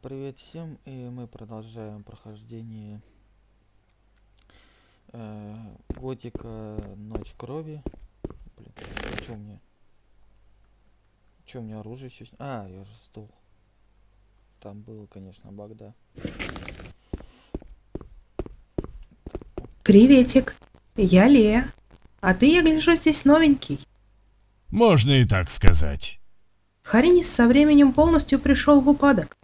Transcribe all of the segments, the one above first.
Привет всем, и мы продолжаем прохождение э, Готика Ночь Крови. Блин, а чё у меня? Чё у меня оружие все? А, я же сдох. Там был, конечно, баг, да. Приветик, я Лея. А ты, я гляжу, здесь новенький. Можно и так сказать. Харинис со временем полностью пришел в упадок.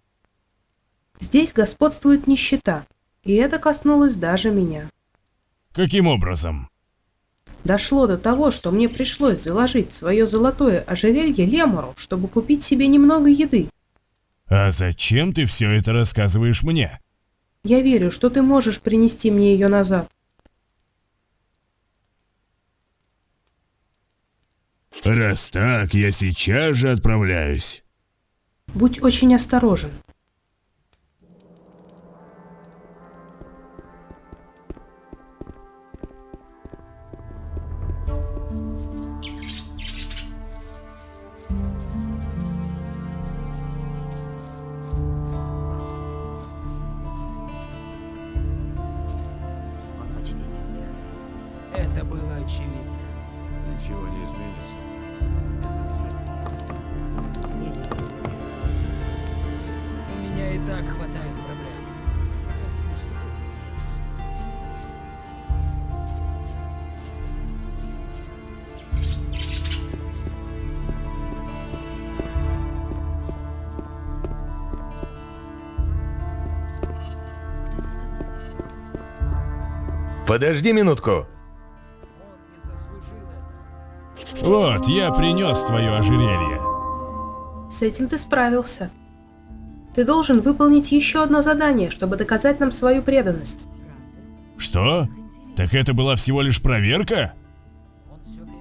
Здесь господствует нищета, и это коснулось даже меня. Каким образом? Дошло до того, что мне пришлось заложить свое золотое ожерелье Лемуру, чтобы купить себе немного еды. А зачем ты все это рассказываешь мне? Я верю, что ты можешь принести мне ее назад. Раз так, я сейчас же отправляюсь. Будь очень осторожен. Подожди минутку. Вот, я принес твое ожерелье. С этим ты справился. Ты должен выполнить еще одно задание, чтобы доказать нам свою преданность. Что? Так это была всего лишь проверка?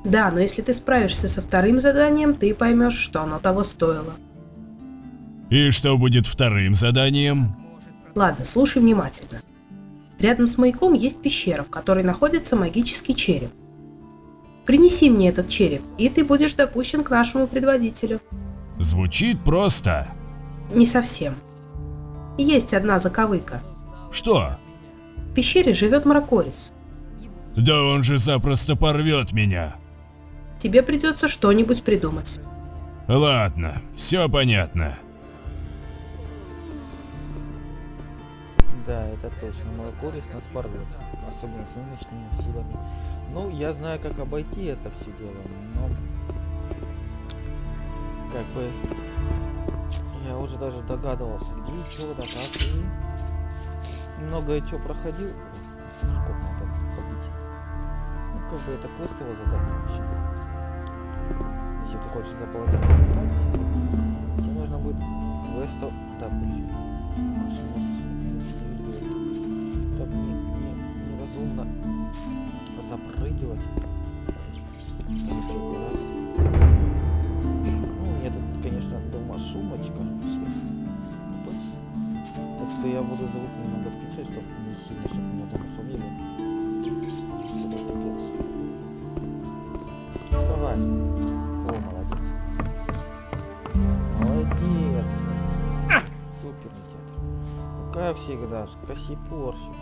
Да, но если ты справишься со вторым заданием, ты поймешь, что оно того стоило. И что будет вторым заданием? Ладно, слушай внимательно. Рядом с маяком есть пещера, в которой находится магический череп. Принеси мне этот череп, и ты будешь допущен к нашему предводителю. Звучит просто. Не совсем. Есть одна заковыка. Что? В пещере живет Мракорис. Да он же запросто порвет меня. Тебе придется что-нибудь придумать. Ладно, все понятно. Да, это точно. Мой корис нас порвет. Особенно с нынешними силами. Ну, я знаю, как обойти это все дело, но... Как бы... Я уже даже догадывался, где и чего, да как, и... Многое чего проходил. Сверчков надо побить. Ну, как бы это квестовое задание вообще. Если ты хочешь за играть, тебе нужно будет квестов... Да, блин. Сколько запрыгивать несколько раз. Ну, мне тут, конечно, дома. Опс. Так что я буду звук немного отключать, чтобы не сильно, чтобы меня дома шумели. Давай. О, молодец. Молодец. Суперный театр. Ну, как всегда, косипорщик.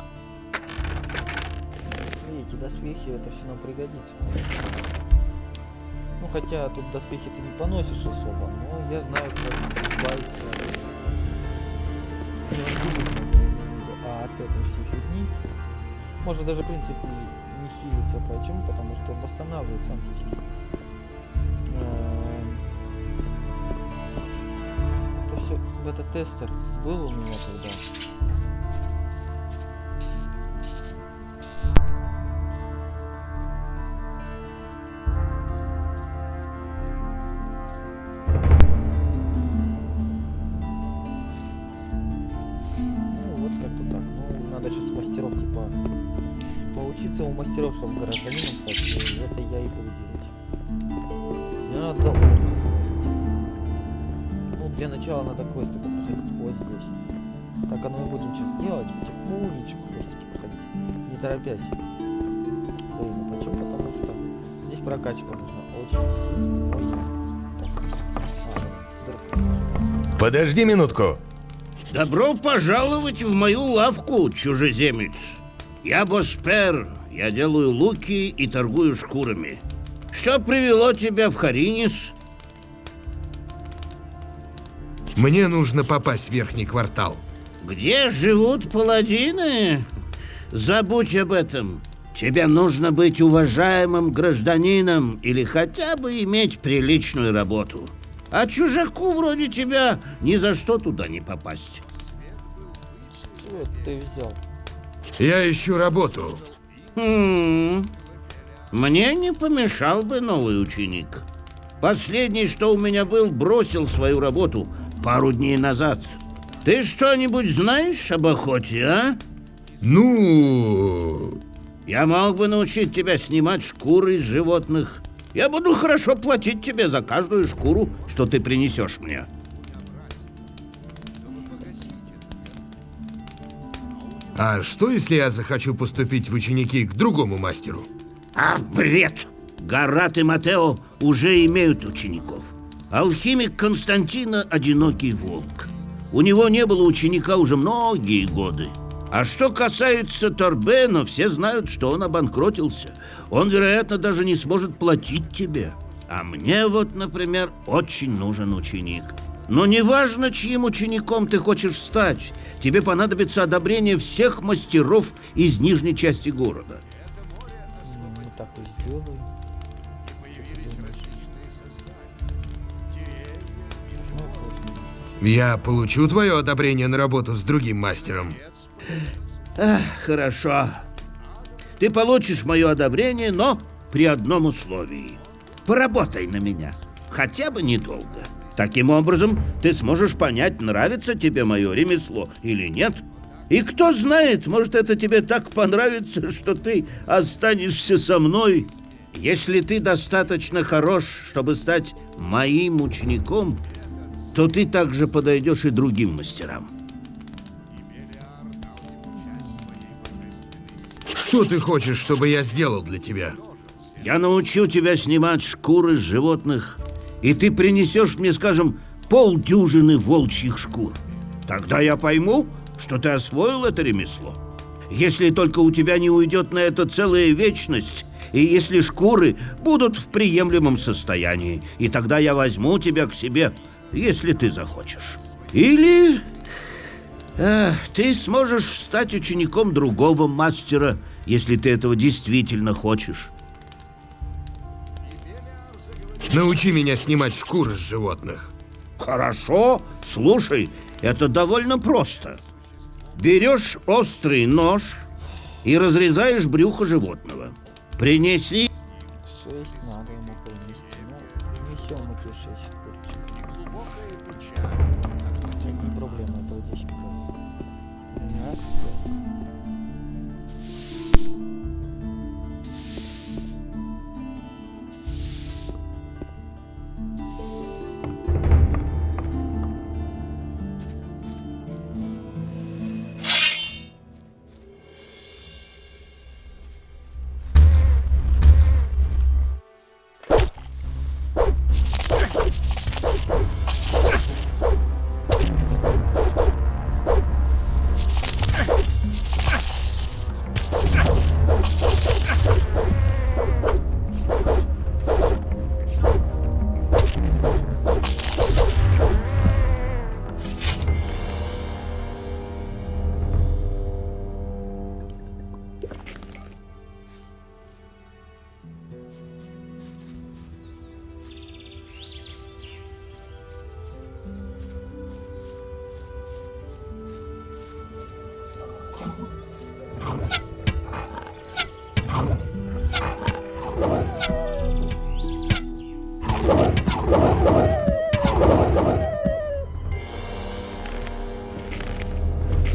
И эти доспехи, это все нам пригодится. Ну, хотя тут доспехи ты не поносишь особо, но я знаю, как избавиться а от этой всей фигни. Можно даже, в принципе, не хилиться. Почему? Потому что он восстанавливает сам скилл. Эм, Это все, бета-тестер был у меня когда. Чтобы гражданином стать. И это я и буду делать. Мне надо орка. Ну, для начала надо квесты проходить вот здесь. Так оно и будем сейчас делать. Потихонечку квестики проходить. Не торопясь. Блин, ну почему? Потому что здесь прокачка нужна очень сильно. Так. А. Подожди минутку. Добро пожаловать в мою лавку, чужеземец. Я Боспер, я делаю луки и торгую шкурами. Что привело тебя в Харинис? Мне нужно попасть в верхний квартал. Где живут паладины? Забудь об этом. Тебе нужно быть уважаемым гражданином или хотя бы иметь приличную работу. А чужаку вроде тебя ни за что туда не попасть. Что это ты взял? Я ищу работу. Хм. Мне не помешал бы новый ученик. Последний, что у меня был, бросил свою работу пару дней назад. Ты что-нибудь знаешь об охоте, а? Ну, Я мог бы научить тебя снимать шкуры из животных. Я буду хорошо платить тебе за каждую шкуру, что ты принесешь мне. А что если я захочу поступить в ученики к другому мастеру? А, бред! Гарат и Матео уже имеют учеников. Алхимик Константина – одинокий волк. У него не было ученика уже многие годы. А что касается Торбена, все знают, что он обанкротился. Он, вероятно, даже не сможет платить тебе. А мне вот, например, очень нужен ученик. Но неважно, чьим учеником ты хочешь стать, тебе понадобится одобрение всех мастеров из нижней части города. Ну, так и точно. Я получу твое одобрение на работу с другим мастером. Ах, хорошо. Ты получишь мое одобрение, но при одном условии. Поработай на меня. Хотя бы недолго. Таким образом, ты сможешь понять, нравится тебе мое ремесло или нет. И кто знает, может, это тебе так понравится, что ты останешься со мной. Если ты достаточно хорош, чтобы стать моим учеником, то ты также подойдешь и другим мастерам. Что ты хочешь, чтобы я сделал для тебя? Я научу тебя снимать шкуры с животных, и ты принесешь мне, скажем, полдюжины волчьих шкур. Тогда я пойму, что ты освоил это ремесло. Если только у тебя не уйдет на это целая вечность, и если шкуры будут в приемлемом состоянии, и тогда я возьму тебя к себе, если ты захочешь. Или э, ты сможешь стать учеником другого мастера, если ты этого действительно хочешь. Научи меня снимать шкуры с животных. Хорошо, слушай, это довольно просто. Берешь острый нож и разрезаешь брюхо животного. Принесли... 6 надо ему принести. Ну, несем эти 6.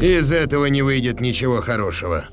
Из этого не выйдет ничего хорошего.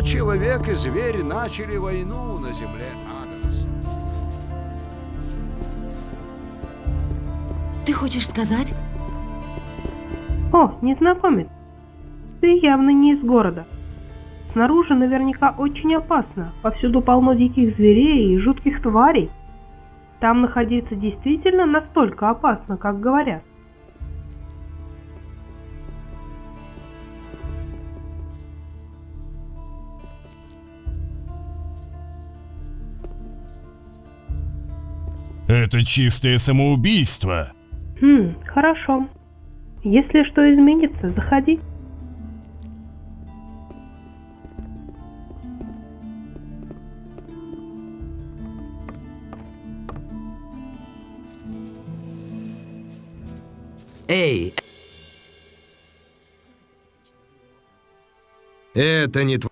Но человек и зверь начали войну на земле Адамс. Ты хочешь сказать? О, незнакомец. Ты явно не из города. Снаружи наверняка очень опасно. Повсюду полно диких зверей и жутких тварей. Там находиться действительно настолько опасно, как говорят. Это чистое самоубийство. Хм, хорошо. Если что изменится, заходи. Эй, Это не твой...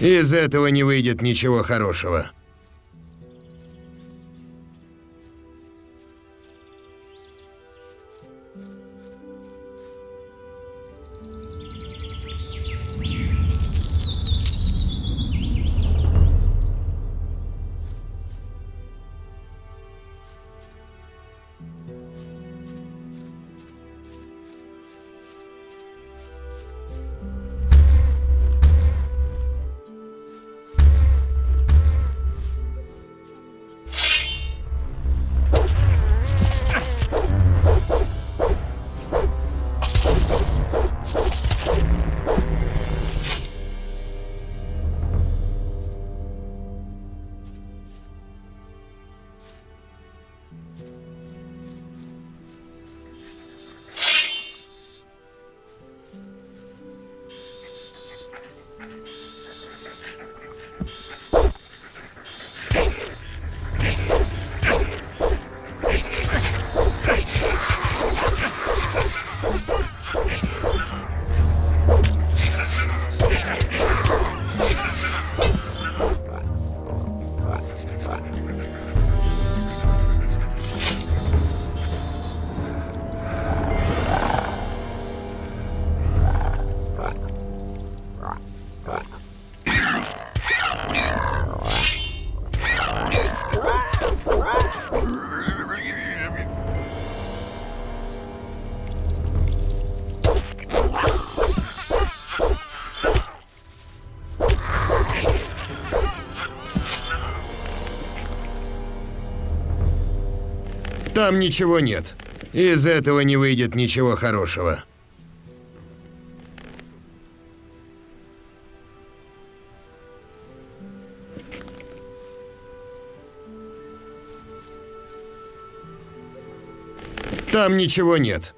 Из этого не выйдет ничего хорошего. Там ничего нет. Из этого не выйдет ничего хорошего. Там ничего нет.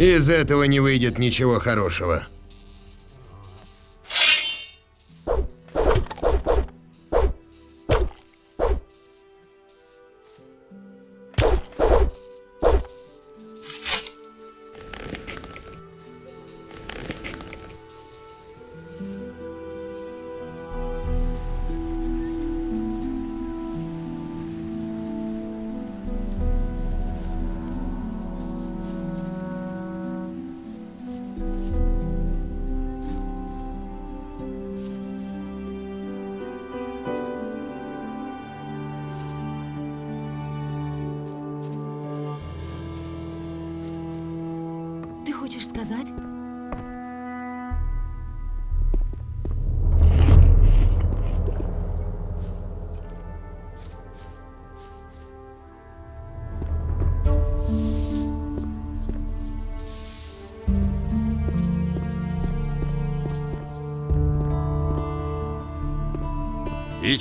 Из этого не выйдет ничего хорошего.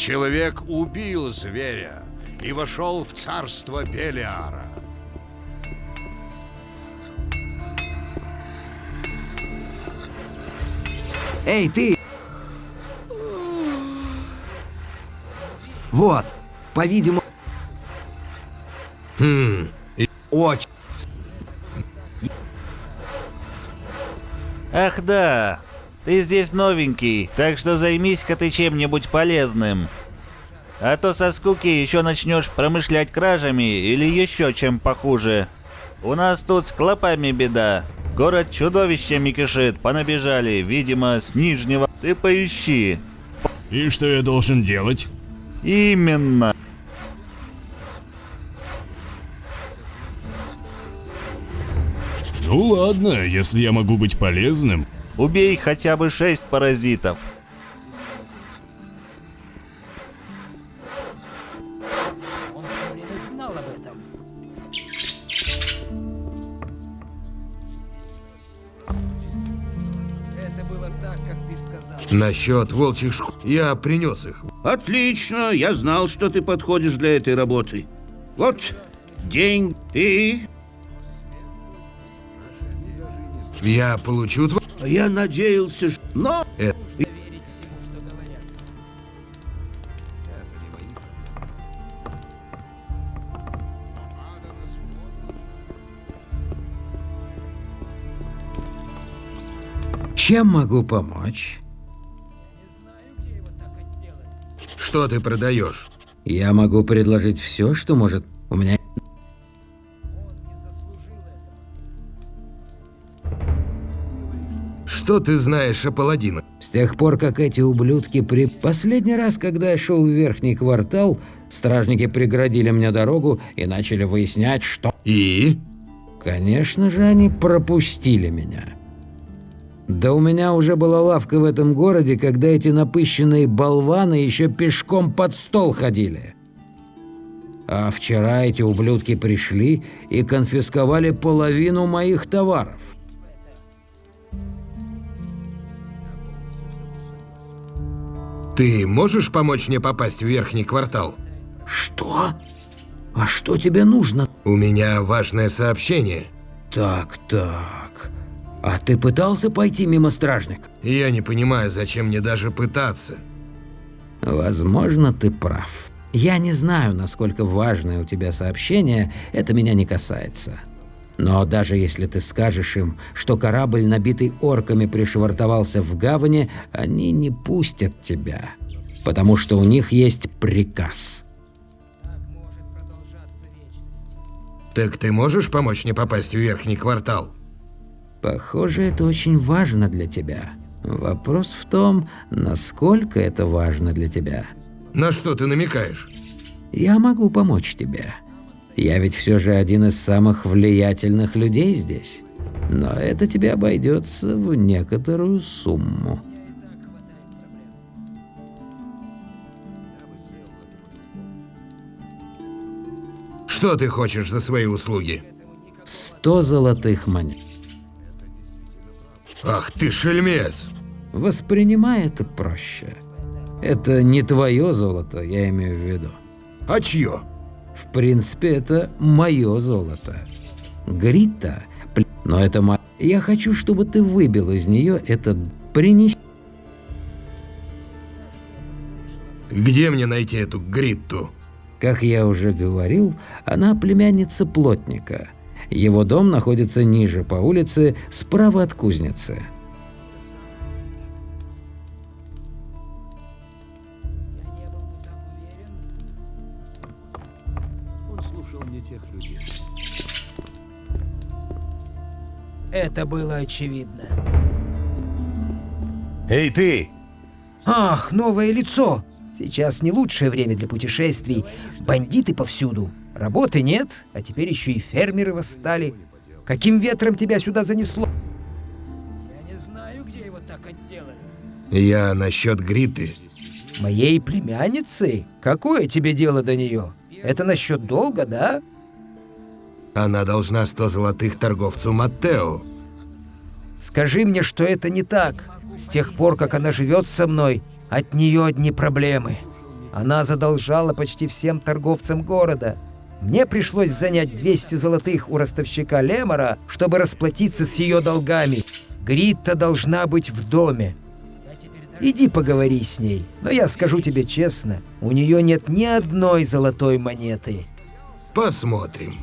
Человек убил зверя и вошел в царство Белиара. Эй, ты! Вот, по-видимому, Хм, очень. Ах да, ты здесь новенький, так что займись-ка ты чем-нибудь полезным. А то со скуки еще начнешь промышлять кражами или еще чем похуже. У нас тут с клопами беда. Город чудовищами кишит, понабежали, видимо, с нижнего. Ты поищи. И что я должен делать? Именно. Ну ладно, если я могу быть полезным. Убей хотя бы шесть паразитов. Насчет волчьих шкур. Я принес их. Отлично, я знал, что ты подходишь для этой работы. Вот, день и... Я получу. Я надеялся, что... Но... Э, Чем могу помочь? Что ты продаешь? Я могу предложить все, что может. У меня Что ты знаешь о паладинах? С тех пор, как эти ублюдки при... Последний раз, когда я шел в верхний квартал, стражники преградили мне дорогу и начали выяснять, что... И? Конечно же, они пропустили меня. Да у меня уже была лавка в этом городе, когда эти напыщенные болваны еще пешком под стол ходили. А вчера эти ублюдки пришли и конфисковали половину моих товаров. Ты можешь помочь мне попасть в верхний квартал? Что? А что тебе нужно? У меня важное сообщение. Так, так. А ты пытался пойти мимо стражника? Я не понимаю, зачем мне даже пытаться. Возможно, ты прав. Я не знаю, насколько важное у тебя сообщение, это меня не касается. Но даже если ты скажешь им, что корабль, набитый орками, пришвартовался в гавани, они не пустят тебя. Потому что у них есть приказ. Так ты можешь помочь мне попасть в верхний квартал? Похоже, это очень важно для тебя. Вопрос в том, насколько это важно для тебя. На что ты намекаешь? Я могу помочь тебе. Я ведь все же один из самых влиятельных людей здесь. Но это тебе обойдется в некоторую сумму. Что ты хочешь за свои услуги? Сто золотых монет. Ах ты шельмец! Воспринимай это проще. Это не твое золото, я имею в виду. А чье? В принципе, это мое золото. Грита, Но это ма... Я хочу, чтобы ты выбил из нее этот... Принеси... Где мне найти эту Гритту? Как я уже говорил, она племянница плотника. Его дом находится ниже по улице, справа от кузницы. Он слушал не тех людей. Это было очевидно. Эй, ты! Ах, новое лицо! Сейчас не лучшее время для путешествий. Бандиты повсюду. Работы нет, а теперь еще и фермеры восстали. Каким ветром тебя сюда занесло? Я не знаю, где его так отделали. Я насчет Гриты. Моей племянницы? Какое тебе дело до нее? Это насчет долга, да? Она должна 100 золотых торговцу Маттео. Скажи мне, что это не так. С тех пор, как она живет со мной, от нее одни проблемы. Она задолжала почти всем торговцам города. Мне пришлось занять 200 золотых у ростовщика Лемора, чтобы расплатиться с ее долгами. Гритта должна быть в доме. Иди поговори с ней. Но я скажу тебе честно, у нее нет ни одной золотой монеты. Посмотрим.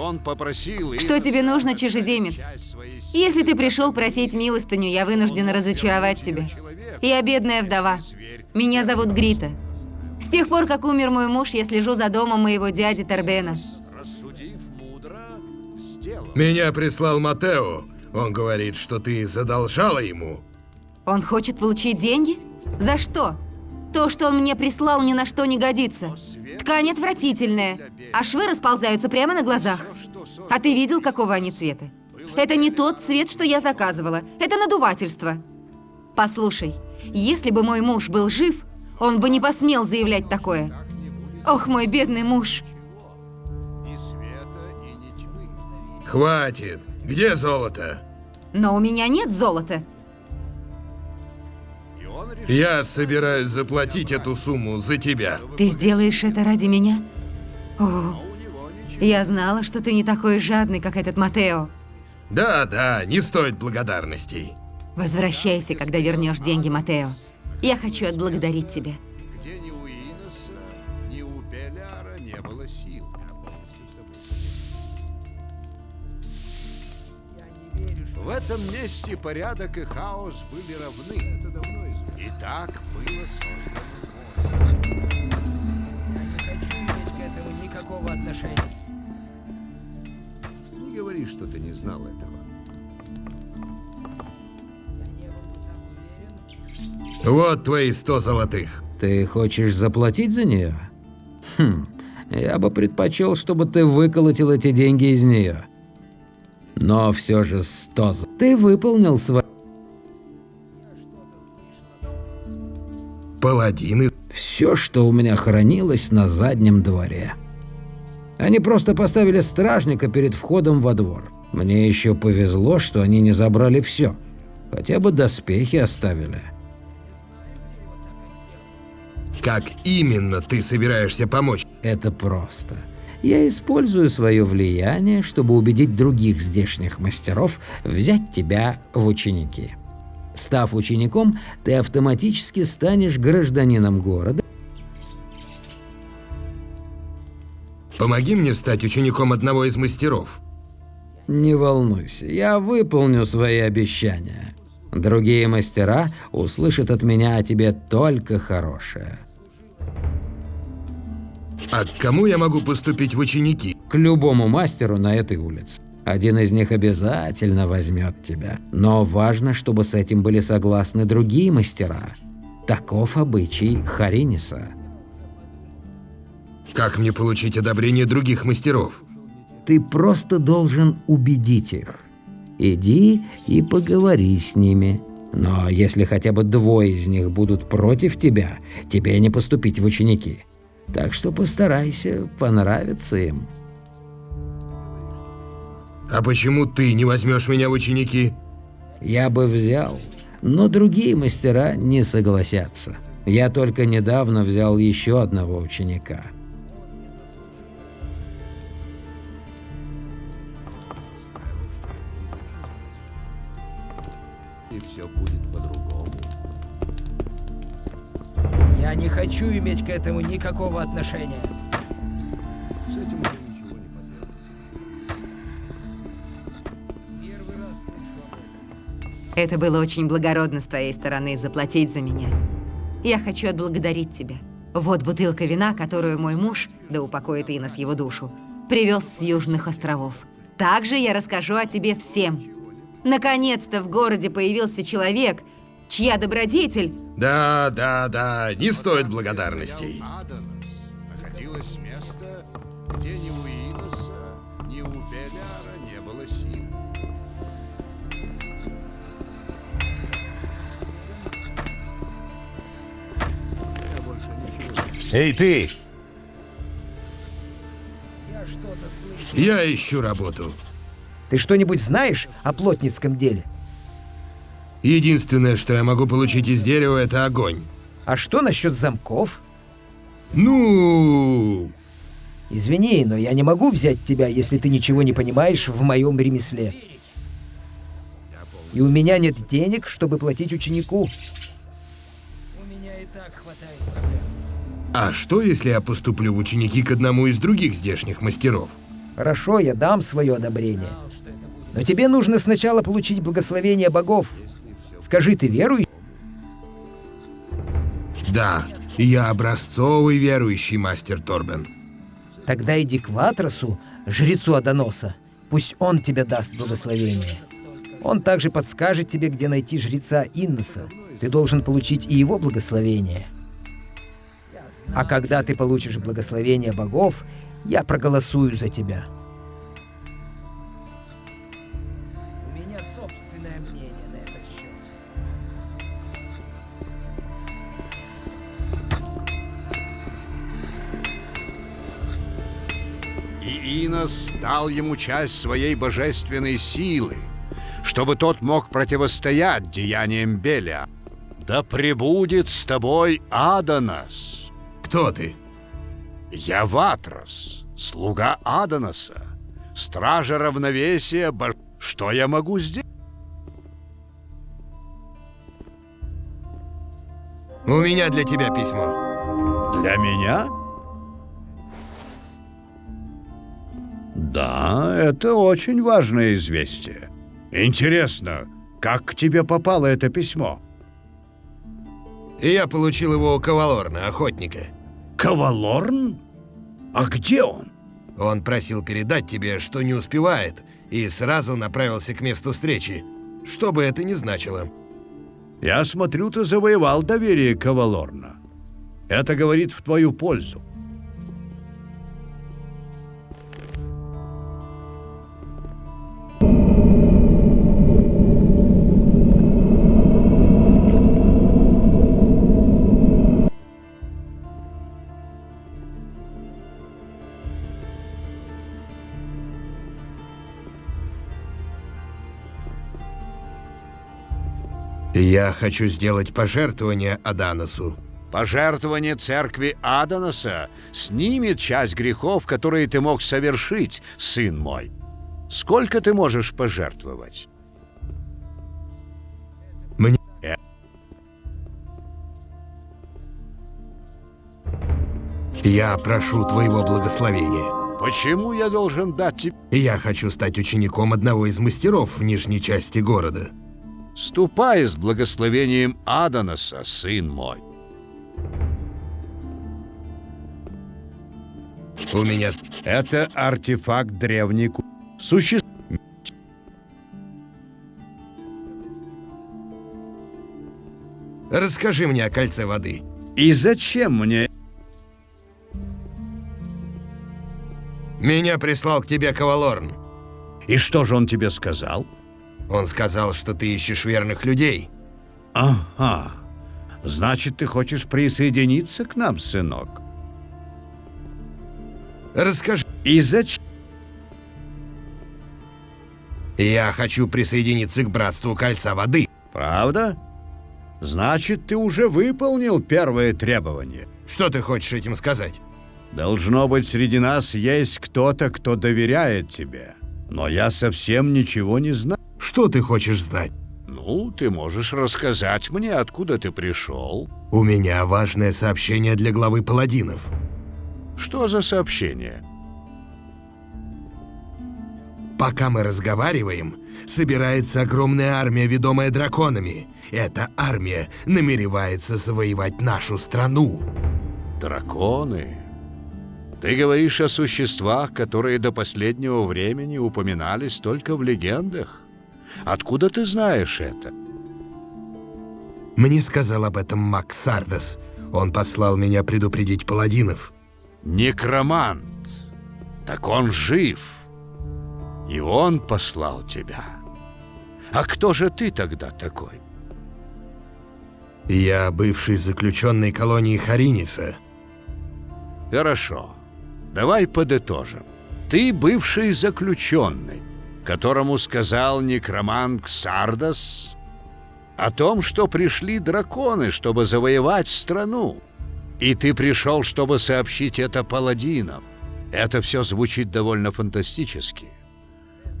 Он попросил их Что тебе нужно, чужеземец? Если ты пришел просить милостыню, я вынуждена разочаровать тебя. Я бедная вдова. Меня зовут Грита. С тех пор, как умер мой муж, я слежу за домом моего дяди Торбена. рассудив мудро, сделал. Меня прислал Матео. Он говорит, что ты задолжала ему. Он хочет получить деньги? За что? То, что он мне прислал, ни на что не годится. Ткань отвратительная, а швы расползаются прямо на глазах. А ты видел, какого они цвета? Это не тот цвет, что я заказывала. Это надувательство. Послушай, если бы мой муж был жив, он бы не посмел заявлять такое. Ох, мой бедный муж. Хватит. Где золото? Но у меня нет золота. Я собираюсь заплатить эту сумму за тебя. Ты сделаешь это ради меня? О, я знала, что ты не такой жадный, как этот Матео. Да-да, не стоит благодарностей. Возвращайся, когда вернешь деньги, Матео. Я хочу отблагодарить тебя. Где ни у Иноса, ни у Беляра не было сил. В этом месте порядок и хаос были равны. Это давно И так было создано море. Я не хочу иметь к этому никакого отношения. Не говори, что ты не знал этого. Вот твои 100 золотых. Ты хочешь заплатить за нее? Хм, я бы предпочел, чтобы ты выколотил эти деньги из нее. Но все же сто... з- Ты выполнил свой... Паладины. Все, что у меня хранилось на заднем дворе. Они просто поставили стражника перед входом во двор. Мне еще повезло, что они не забрали все. Хотя бы доспехи оставили. Как именно ты собираешься помочь? Это просто. Я использую свое влияние, чтобы убедить других здешних мастеров взять тебя в ученики. Став учеником, ты автоматически станешь гражданином города. Помоги мне стать учеником одного из мастеров. Не волнуйся, я выполню свои обещания. Другие мастера услышат от меня о тебе только хорошее. А к кому я могу поступить в ученики? К любому мастеру на этой улице. Один из них обязательно возьмет тебя. Но важно, чтобы с этим были согласны другие мастера. Таков обычай Хариниса. Как мне получить одобрение других мастеров? Ты просто должен убедить их. Иди и поговори с ними. Но если хотя бы двое из них будут против тебя, тебе не поступить в ученики. Так что постарайся понравиться им. А почему ты не возьмешь меня в ученики? Я бы взял, но другие мастера не согласятся. Я только недавно взял еще одного ученика. И все будет по-другому. Я не хочу иметь к этому никакого отношения. Это было очень благородно с твоей стороны заплатить за меня. Я хочу отблагодарить тебя. Вот бутылка вина, которую мой муж, да упокоит Инос его душу, привез с Южных островов. Также я расскажу о тебе всем. Наконец-то в городе появился человек, чья добродетель... Да, да, да, не стоит благодарностей. Эй, ты! Я что-то слышу. Я ищу работу. Ты что-нибудь знаешь о плотницком деле? Единственное, что я могу получить из дерева, это огонь. А что насчет замков? Ну, Извини, но я не могу взять тебя, если ты ничего не понимаешь в моем ремесле. И у меня нет денег, чтобы платить ученику. У меня и так хватает проблем. А что, если я поступлю в ученики к одному из других здешних мастеров? Хорошо, я дам свое одобрение. Но тебе нужно сначала получить благословение богов. Скажи, ты верующий? Да, я образцовый верующий мастер Торбен. Тогда иди к Ватросу, жрецу Адоноса. Пусть он тебе даст благословение. Он также подскажет тебе, где найти жреца Инноса. Ты должен получить и его благословение. А когда ты получишь благословение богов, я проголосую за тебя. У меня собственное мнение на этот счет. И Инос дал ему часть своей божественной силы, чтобы тот мог противостоять деяниям Беля. Да пребудет с тобой Аданос. Кто ты? Я Ватрос, слуга Аданоса, стража равновесия. бо- Что я могу сделать? У меня для тебя письмо. Для меня? Да, это очень важное известие. Интересно, как к тебе попало это письмо? Я получил его у Кавалорна, охотника. Кавалорн? А где он? Он просил передать тебе, что не успевает, и сразу направился к месту встречи. Что бы это ни значило. Я смотрю, ты завоевал доверие Кавалорна. Это говорит в твою пользу. Я хочу сделать пожертвование Аданосу. Пожертвование церкви Аданоса снимет часть грехов, которые ты мог совершить, сын мой. Сколько ты можешь пожертвовать? Мне... Э. Я прошу твоего благословения. Почему я должен дать тебе... Я хочу стать учеником одного из мастеров в нижней части города. Ступай с благословением Аданоса, сын мой. У меня... Это артефакт древней ку... Суще... Расскажи мне о кольце воды. И зачем мне... Меня прислал к тебе Кавалорн. И что же он тебе сказал? Он сказал, что ты ищешь верных людей. Ага. Значит, ты хочешь присоединиться к нам, сынок? Расскажи. И зачем? Я хочу присоединиться к Братству Кольца Воды. Правда? Значит, ты уже выполнил первое требование. Что ты хочешь этим сказать? Должно быть, среди нас есть кто-то, кто доверяет тебе. Но я совсем ничего не знаю. Что ты хочешь знать? Ну, ты можешь рассказать мне, откуда ты пришел. У меня важное сообщение для главы паладинов. Что за сообщение? Пока мы разговариваем, собирается огромная армия, ведомая драконами. Эта армия намеревается завоевать нашу страну. Драконы? Ты говоришь о существах, которые до последнего времени упоминались только в легендах? Откуда ты знаешь это? Мне сказал об этом Макс Сардас. Он послал меня предупредить паладинов. Некромант. Так он жив. И он послал тебя. А кто же ты тогда такой? Я бывший заключенный колонии Хариниса. Хорошо. Давай подытожим. Ты бывший заключенный, которому сказал некромант Сардас о том, что пришли драконы, чтобы завоевать страну. И ты пришел, чтобы сообщить это паладинам. Это все звучит довольно фантастически.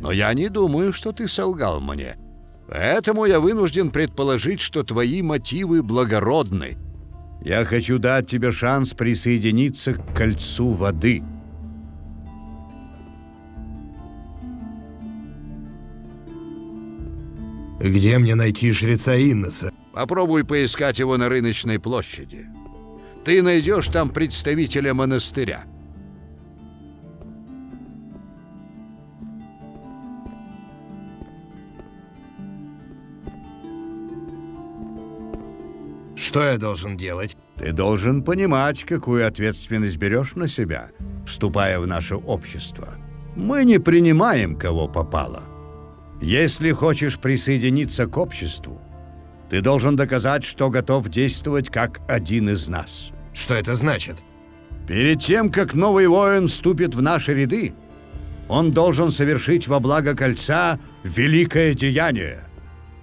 Но я не думаю, что ты солгал мне. Поэтому я вынужден предположить, что твои мотивы благородны. Я хочу дать тебе шанс присоединиться к кольцу воды. Где мне найти жреца Инноса? Попробуй поискать его на рыночной площади. Ты найдешь там представителя монастыря. Что я должен делать? Ты должен понимать, какую ответственность берешь на себя, вступая в наше общество. Мы не принимаем, кого попало. Если хочешь присоединиться к обществу, ты должен доказать, что готов действовать как один из нас. Что это значит? Перед тем, как новый воин вступит в наши ряды, он должен совершить во благо кольца великое деяние.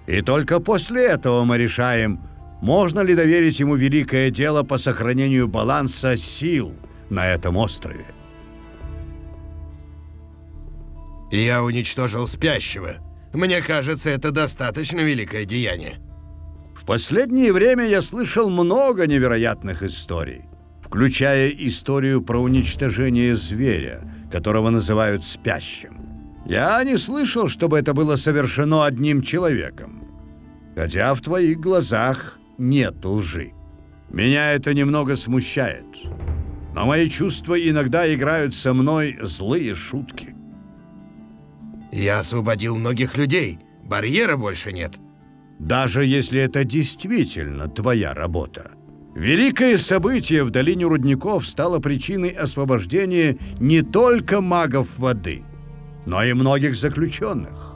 И только после этого мы решаем, можно ли доверить ему великое дело по сохранению баланса сил на этом острове. Я уничтожил спящего. Мне кажется, это достаточно великое деяние. В последнее время я слышал много невероятных историй, включая историю про уничтожение зверя, которого называют спящим. Я не слышал, чтобы это было совершено одним человеком. Хотя в твоих глазах нет лжи. Меня это немного смущает. Но мои чувства иногда играют со мной злые шутки. Я освободил многих людей. Барьера больше нет. Даже если это действительно твоя работа. Великое событие в долине рудников стало причиной освобождения не только магов воды, но и многих заключенных.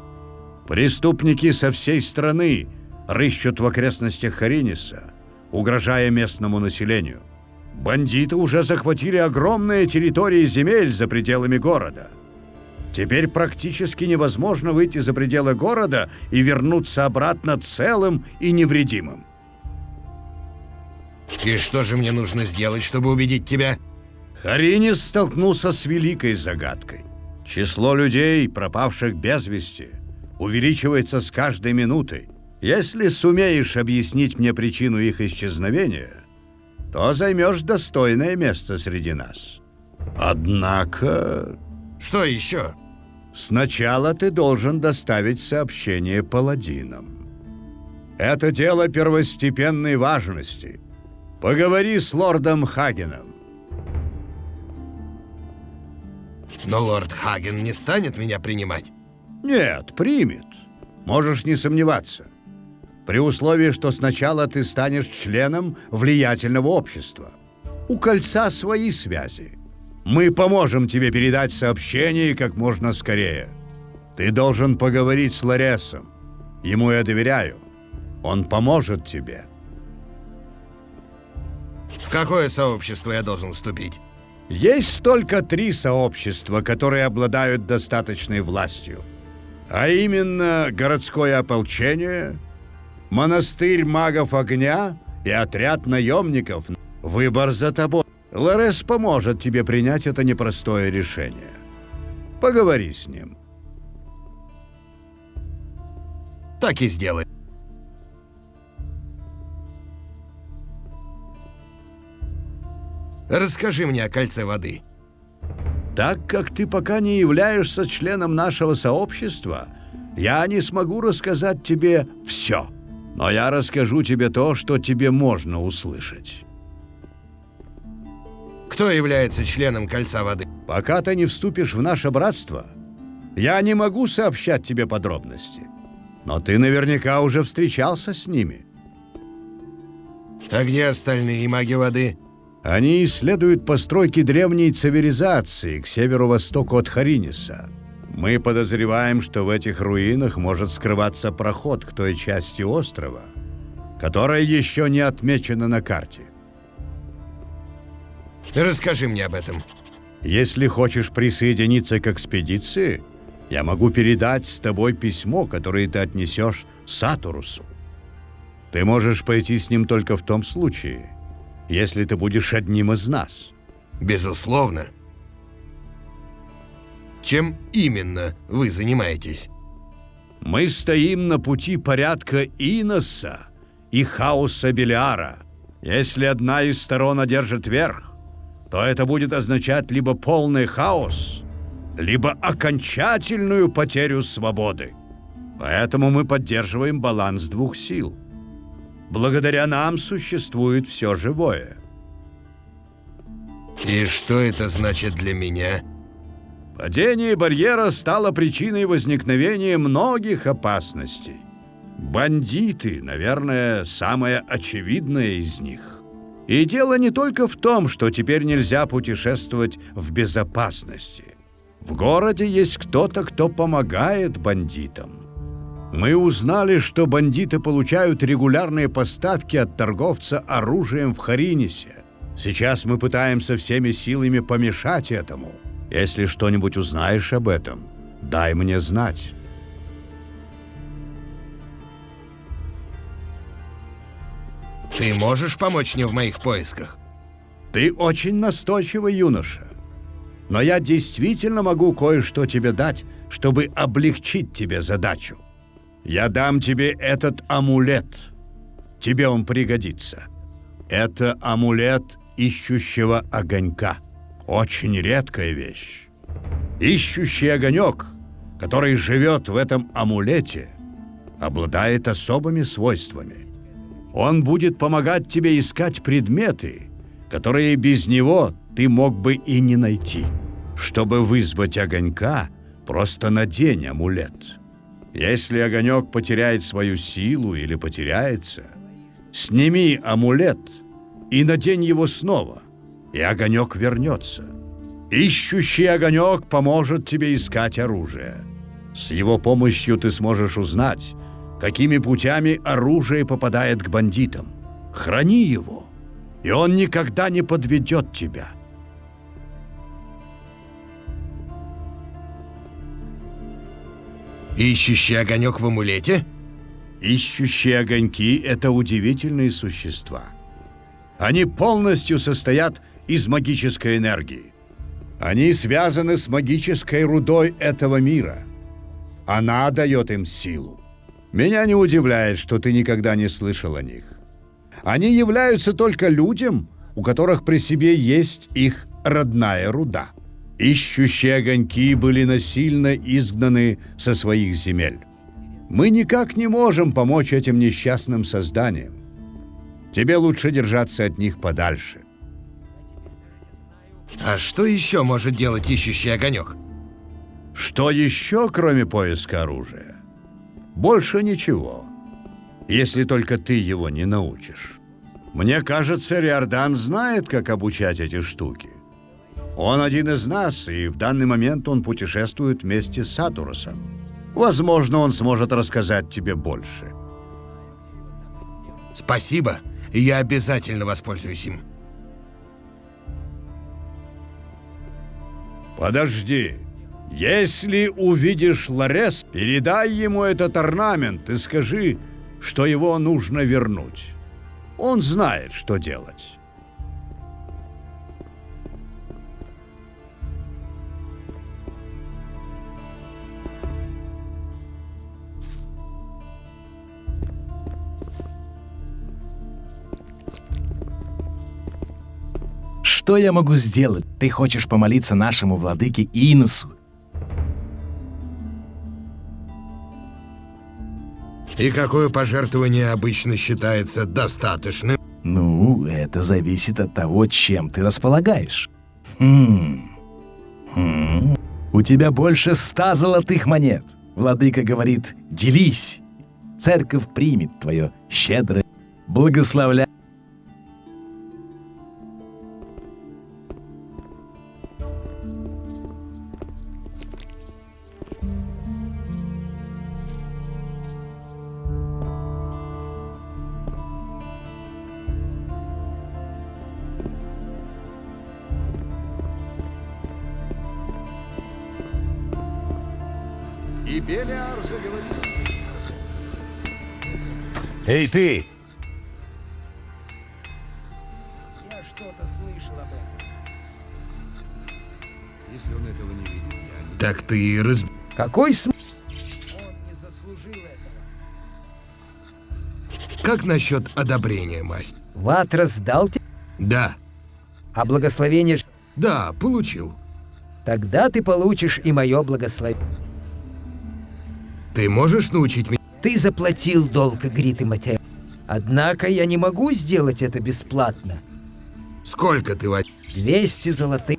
Преступники со всей страны рыщут в окрестностях Хариниса, угрожая местному населению. Бандиты уже захватили огромные территории земель за пределами города. Теперь практически невозможно выйти за пределы города и вернуться обратно целым и невредимым. И что же мне нужно сделать, чтобы убедить тебя? Харинис столкнулся с великой загадкой. Число людей, пропавших без вести, увеличивается с каждой минутой. Если сумеешь объяснить мне причину их исчезновения, то займешь достойное место среди нас. Однако... Что еще? Сначала ты должен доставить сообщение паладинам. Это дело первостепенной важности. Поговори с лордом Хагеном. Но лорд Хаген не станет меня принимать. Нет, примет. Можешь не сомневаться. При условии, что сначала ты станешь членом влиятельного общества. У кольца свои связи. Мы поможем тебе передать сообщение как можно скорее. Ты должен поговорить с Ларесом. Ему я доверяю. Он поможет тебе. В какое сообщество я должен вступить? Есть только три сообщества, которые обладают достаточной властью. А именно городское ополчение, монастырь магов огня и отряд наемников. Выбор за тобой. Лорес поможет тебе принять это непростое решение. Поговори с ним. Так и сделай. Расскажи мне о кольце воды. Так как ты пока не являешься членом нашего сообщества, я не смогу рассказать тебе все. Но я расскажу тебе то, что тебе можно услышать. Кто является членом Кольца Воды? Пока ты не вступишь в наше братство, я не могу сообщать тебе подробности. Но ты наверняка уже встречался с ними. А где остальные маги воды? Они исследуют постройки древней цивилизации к северо-востоку от Хариниса. Мы подозреваем, что в этих руинах может скрываться проход к той части острова, которая еще не отмечена на карте. Расскажи мне об этом. Если хочешь присоединиться к экспедиции, я могу передать с тобой письмо, которое ты отнесешь Сатурусу. Ты можешь пойти с ним только в том случае, если ты будешь одним из нас. Безусловно. Чем именно вы занимаетесь? Мы стоим на пути порядка Иноса и хаоса Белиара. Если одна из сторон одержит верх, то это будет означать либо полный хаос, либо окончательную потерю свободы. Поэтому мы поддерживаем баланс двух сил. Благодаря нам существует все живое. И что это значит для меня? Падение барьера стало причиной возникновения многих опасностей. Бандиты, наверное, самое очевидное из них. И дело не только в том, что теперь нельзя путешествовать в безопасности. В городе есть кто-то, кто помогает бандитам. Мы узнали, что бандиты получают регулярные поставки от торговца оружием в Харинисе. Сейчас мы пытаемся всеми силами помешать этому. Если что-нибудь узнаешь об этом, дай мне знать. Ты можешь помочь мне в моих поисках? Ты очень настойчивый юноша. Но я действительно могу кое-что тебе дать, чтобы облегчить тебе задачу. Я дам тебе этот амулет. Тебе он пригодится. Это амулет ищущего огонька. Очень редкая вещь. Ищущий огонек, который живет в этом амулете, обладает особыми свойствами. Он будет помогать тебе искать предметы, которые без него ты мог бы и не найти. Чтобы вызвать огонька, просто надень амулет. Если огонек потеряет свою силу или потеряется, сними амулет и надень его снова, и огонек вернется. Ищущий огонек поможет тебе искать оружие. С его помощью ты сможешь узнать, какими путями оружие попадает к бандитам. Храни его, и он никогда не подведет тебя. Ищущий огонек в амулете? Ищущие огоньки — это удивительные существа. Они полностью состоят из магической энергии. Они связаны с магической рудой этого мира. Она дает им силу. Меня не удивляет, что ты никогда не слышал о них. Они являются только людям, у которых при себе есть их родная руда. Ищущие огоньки были насильно изгнаны со своих земель. Мы никак не можем помочь этим несчастным созданиям. Тебе лучше держаться от них подальше. А что еще может делать ищущий огонек? Что еще, кроме поиска оружия? Больше ничего. Если только ты его не научишь. Мне кажется, Риордан знает, как обучать эти штуки. Он один из нас, и в данный момент он путешествует вместе с Сатурусом. Возможно, он сможет рассказать тебе больше. Спасибо, я обязательно воспользуюсь им. Подожди. Если увидишь Ларес, передай ему этот орнамент и скажи, что его нужно вернуть. Он знает, что делать. Что я могу сделать? Ты хочешь помолиться нашему владыке Иносу? И какое пожертвование обычно считается достаточным? Ну, это зависит от того, чем ты располагаешь. Хм. Хм. У тебя больше ста золотых монет. Владыка говорит, делись. Церковь примет твое щедрое благословля. Эй, ты! Я что-то слышал об этом. Если он этого не видит, я не... Так ты и раз... Какой смысл? Он не заслужил этого. Как насчет одобрения, мастер? Ватрас дал тебе, Да, а благословение... ж- да, получил. Тогда ты получишь и мое благословение. Ты можешь научить меня? Ты заплатил долг Грит и Матео. Однако я не могу сделать это бесплатно. Сколько ты возьмешь? 200 золотых.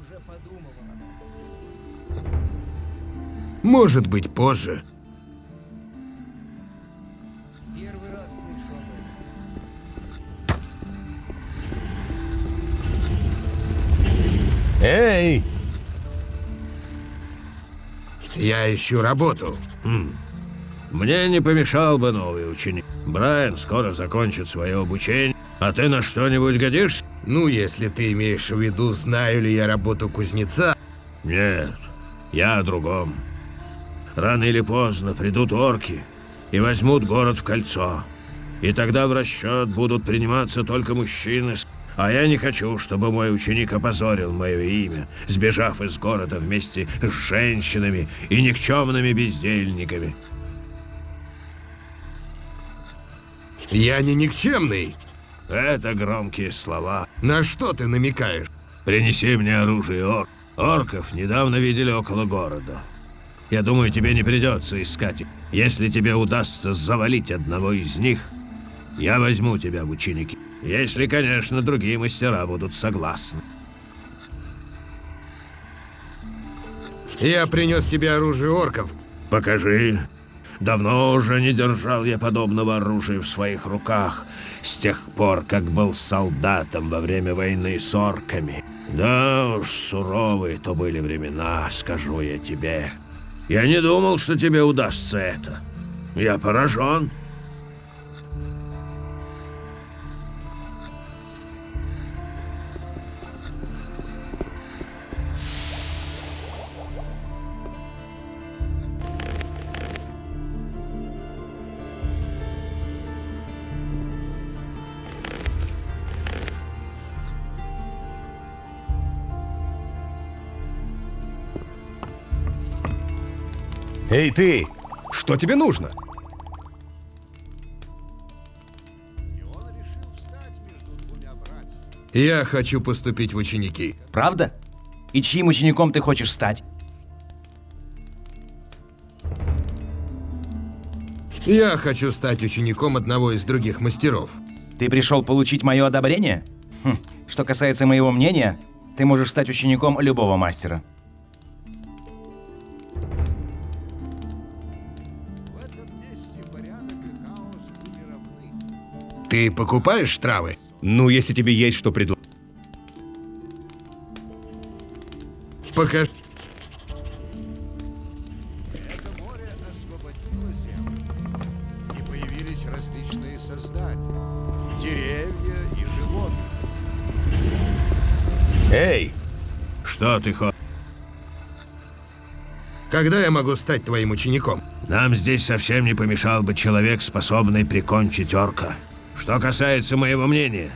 Может быть, позже. Эй! Я ищу работу. Мне не помешал бы новый ученик. Брайан скоро закончит свое обучение. А ты на что-нибудь годишься? Ну, если ты имеешь в виду, знаю ли я работу кузнеца. Нет, я о другом. Рано или поздно придут орки и возьмут город в кольцо. И тогда в расчет будут приниматься только мужчины. А я не хочу, чтобы мой ученик опозорил мое имя, сбежав из города вместе с женщинами и никчемными бездельниками. Я не никчемный. Это громкие слова. На что ты намекаешь? Принеси мне оружие ор. Орков недавно видели около города. Я думаю, тебе не придется искать их. Если тебе удастся завалить одного из них, я возьму тебя в ученики. Если, конечно, другие мастера будут согласны. Я принес тебе оружие орков. Покажи. Давно уже не держал я подобного оружия в своих руках, с тех пор, как был солдатом во время войны с орками. Да уж, суровые то были времена, скажу я тебе. Я не думал, что тебе удастся это. Я поражен. Эй, ты! Что тебе нужно? Я хочу поступить в ученики. Правда? И чьим учеником ты хочешь стать? Я хочу стать учеником одного из других мастеров. Ты пришел получить мое одобрение? Хм. Что касается моего мнения, ты можешь стать учеником любого мастера. Ты покупаешь травы? Ну, если тебе есть что предложить. Покажи. И появились различные создания. Деревья и животные. Эй! Что ты хочешь? Когда я могу стать твоим учеником? Нам здесь совсем не помешал бы человек, способный прикончить орка. Что касается моего мнения,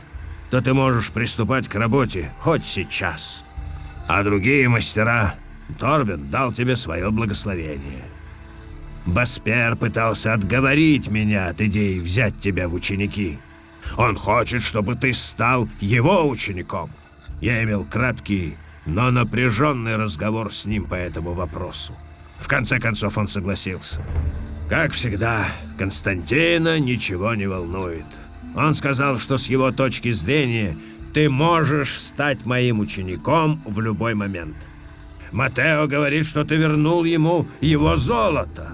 то ты можешь приступать к работе хоть сейчас. А другие мастера... Торбин дал тебе свое благословение. Баспер пытался отговорить меня от идеи взять тебя в ученики. Он хочет, чтобы ты стал его учеником. Я имел краткий, но напряженный разговор с ним по этому вопросу. В конце концов он согласился. Как всегда, Константина ничего не волнует. Он сказал, что с его точки зрения ты можешь стать моим учеником в любой момент. Матео говорит, что ты вернул ему его золото.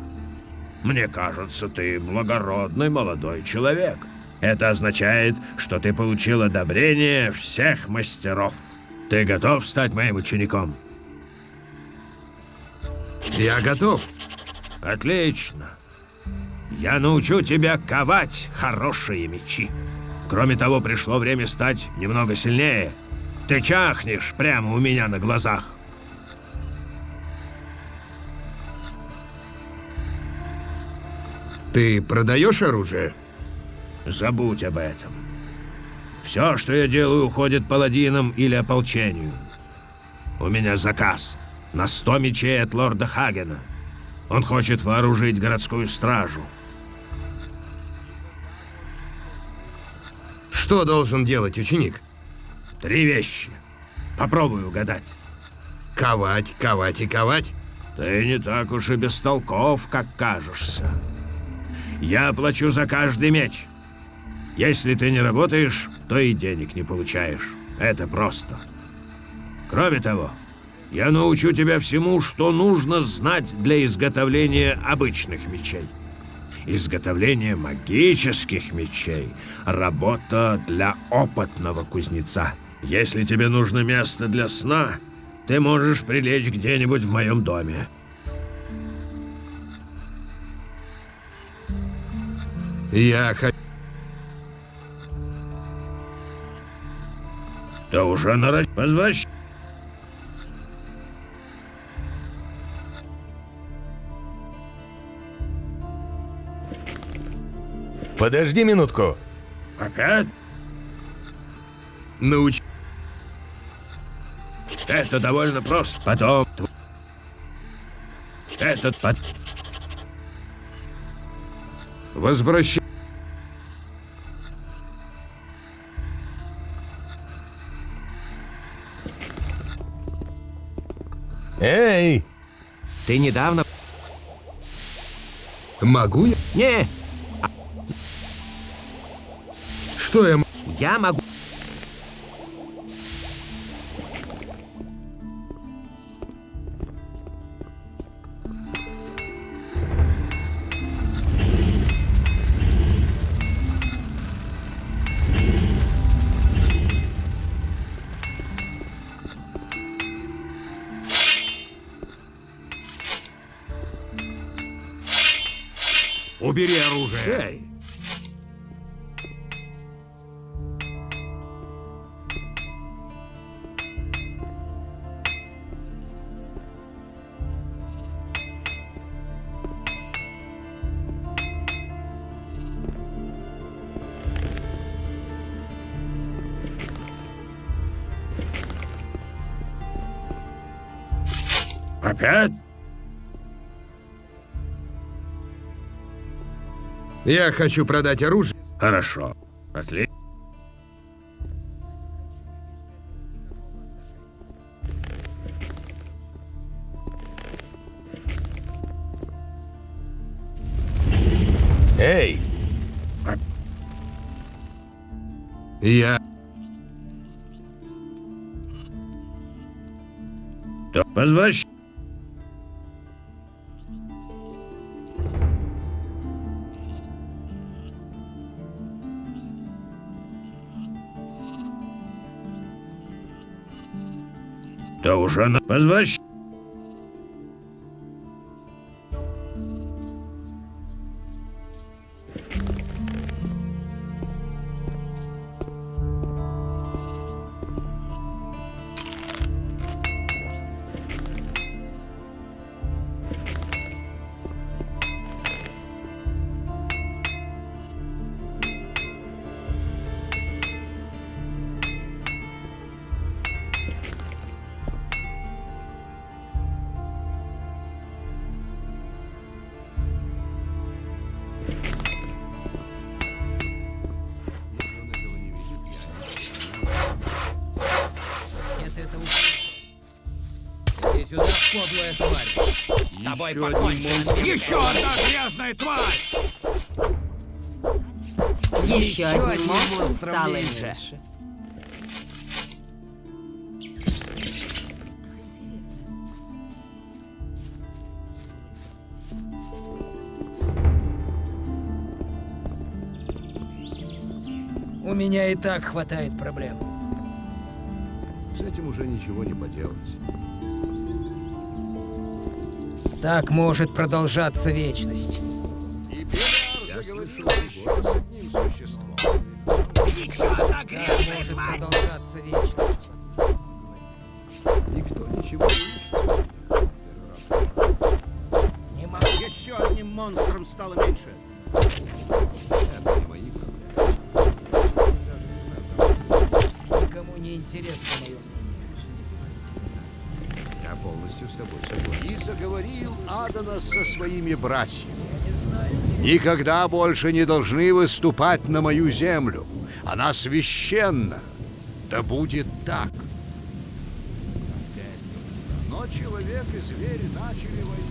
Мне кажется, ты благородный молодой человек. Это означает, что ты получил одобрение всех мастеров. Ты готов стать моим учеником? Я готов. Отлично. Я научу тебя ковать хорошие мечи. Кроме того, пришло время стать немного сильнее. Ты чахнешь прямо у меня на глазах. Ты продаешь оружие? Забудь об этом. Все, что я делаю, уходит паладинам или ополчению. У меня заказ на 100 мечей от лорда Хагена. Он хочет вооружить городскую стражу. Что должен делать ученик? Три вещи. Попробуй угадать. Ковать, ковать и ковать? Ты не так уж и бестолков, как кажешься. Я плачу за каждый меч. Если ты не работаешь, то и денег не получаешь. Это просто. Кроме того, я научу тебя всему, что нужно знать для изготовления обычных мечей. Изготовление магических мечей — работа для опытного кузнеца. Если тебе нужно место для сна, ты можешь прилечь где-нибудь в моем доме. Я хочу... Ты уже на Возвращ... Подожди минутку. Опять? Науч... Это довольно просто. Потом... Этот под... Возвращай. Эй! Ты недавно... Могу я? Не, Что я... м- я могу... Убери оружие. Опять? Я хочу продать оружие. Хорошо. Отлично. Эй! Я... Возвращ... Да уже на... Возвращ... Тобой покончено! Еще одна грязная тварь! Еще один монстр стало меньше. У меня и так хватает проблем. С этим уже ничего не поделать. Так может продолжаться вечность. Еще с одним существом. Так может продолжаться вечность. Со своими братьями. Никогда больше не должны выступать на мою землю. Она священна. Да будет так. Но человек и зверь начали войну.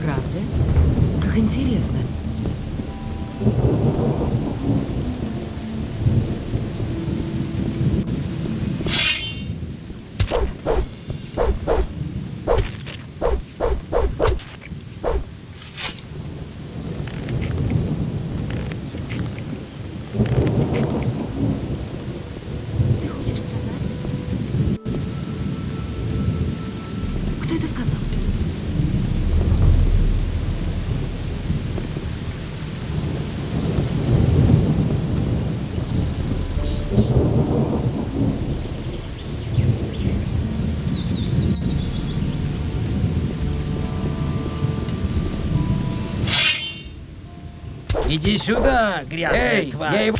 Правда? Как интересно. Ты хочешь сказать? Кто это сказал? Иди сюда, грязная Эй, тварь! я его-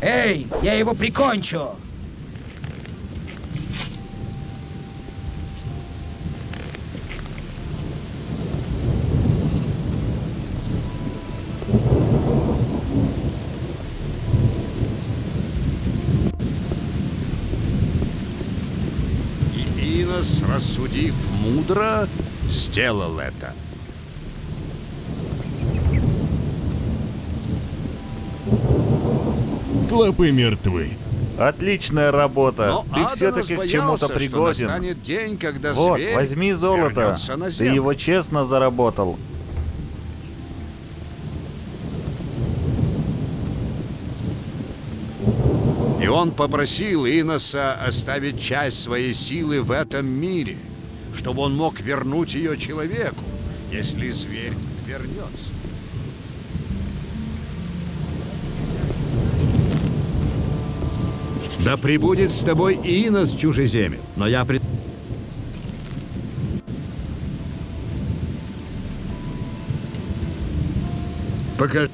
Эй, я его прикончу! Мудро, сделал это. Клопы мертвы. Отличная работа. Но Ты все-таки к чему-то пригоден. день, когда Вот, возьми золото. Ты его честно заработал. И он попросил Иноса оставить часть своей силы в этом мире, чтобы он мог вернуть ее человеку, если зверь вернется. Да прибудет с тобой Инос, чужеземец. Но я пред... Пока...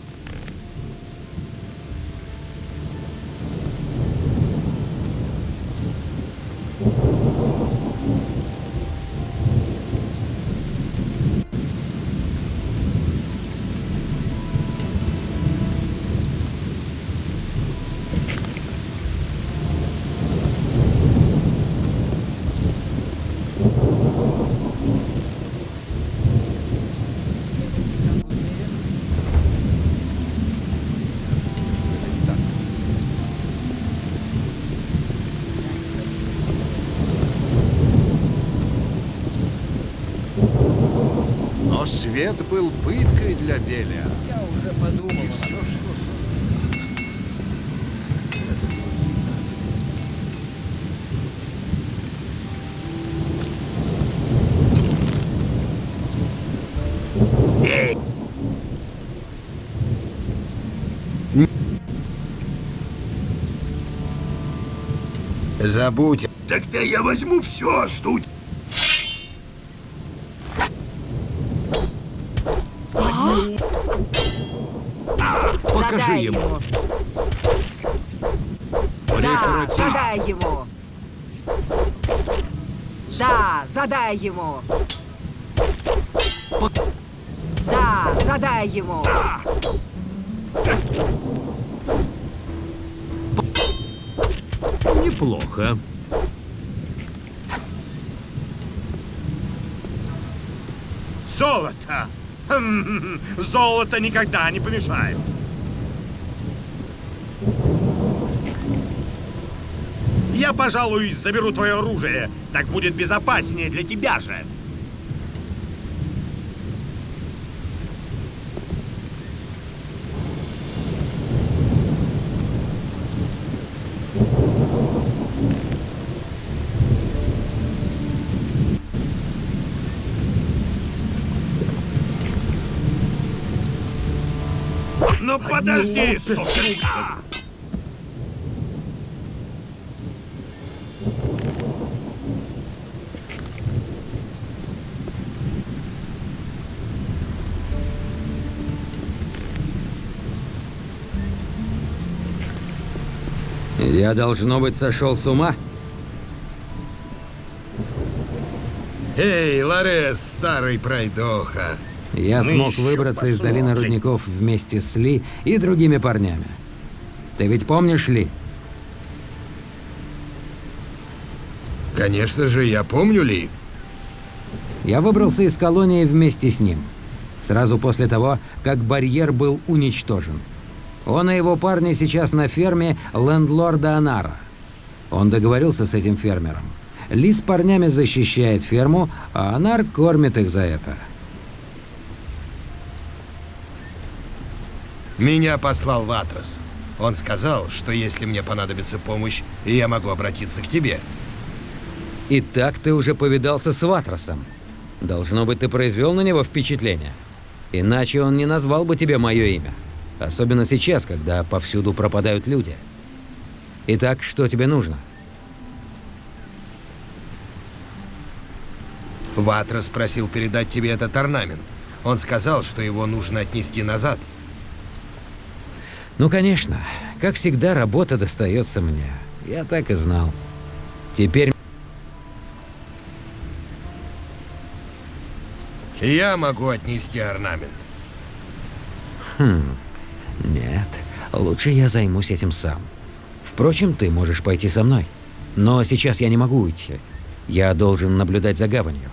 Но свет был пыткой для Белия. Я уже подумал. И все, что Забудь. Тогда я возьму все, что у Покажи Задай ему. ему. Да, задай ему. Да, задай ему. Да, задай ему. Неплохо. Золото! Хм, Золото никогда не помешает. Я, пожалуй, заберу твое оружие. Так будет безопаснее для тебя же. Ну подожди, сукин! Я, должно быть, сошел с ума? Эй, Ларес, старый пройдоха. Я Мы смог еще выбраться из долины посмотрим. рудников вместе с Ли и другими парнями. Ты ведь помнишь Ли? Конечно же, я помню Ли. Я выбрался из колонии вместе с ним. Сразу после того, как барьер был уничтожен. Он и его парни сейчас на ферме лендлорда Анара. Он договорился с этим фермером. Ли с парнями защищает ферму, а Анар кормит их за это. Меня послал Ватрос. Он сказал, что если мне понадобится помощь, я могу обратиться к тебе. И так ты уже повидался с Ватросом. Должно быть, ты произвел на него впечатление. Иначе он не назвал бы тебе мое имя. Особенно сейчас, когда повсюду пропадают люди. Итак, что тебе нужно? Ватрос просил передать тебе этот орнамент. Он сказал, что его нужно отнести назад. Ну, конечно. Как всегда, работа достается мне. Я так и знал. Теперь... Я могу отнести орнамент. Хм... Нет. Лучше я займусь этим сам. Впрочем, ты можешь пойти со мной. Но сейчас я не могу уйти. Я должен наблюдать за гаванью.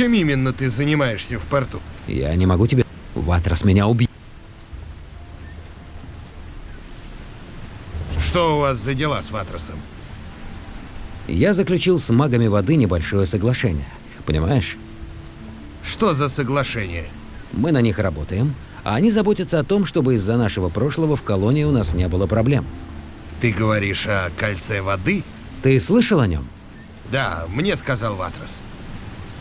Чем именно ты занимаешься в порту? Я не могу тебе... Ватрос меня убьет. Что у вас за дела с Ватросом? Я заключил с магами воды небольшое соглашение. Понимаешь? Что за соглашение? Мы на них работаем, а они заботятся о том, чтобы из-за нашего прошлого в колонии у нас не было проблем. Ты говоришь о кольце воды? Ты слышал о нем? Да, мне сказал Ватрос.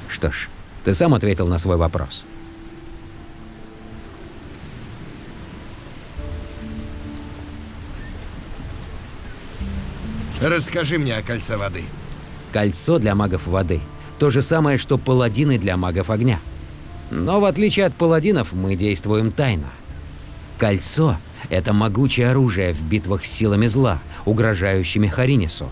Что ж, ты сам ответил на свой вопрос. Расскажи мне о кольце воды. Кольцо для магов воды. То же самое, что паладины для магов огня. Но в отличие от паладинов, мы действуем тайно. Кольцо — это могучее оружие в битвах с силами зла, угрожающими Харинису.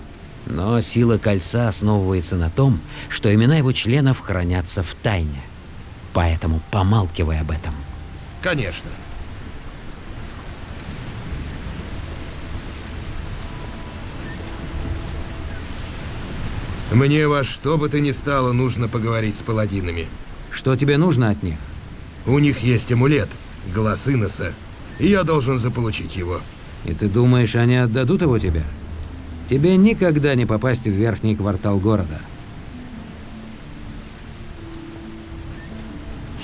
Но сила кольца основывается на том, что имена его членов хранятся в тайне. Поэтому помалкивай об этом. Конечно. Мне во что бы то ни стало нужно поговорить с паладинами. Что тебе нужно от них? У них есть амулет, глаз Иноса, и я должен заполучить его. И ты думаешь, они отдадут его тебе? Тебе никогда не попасть в верхний квартал города.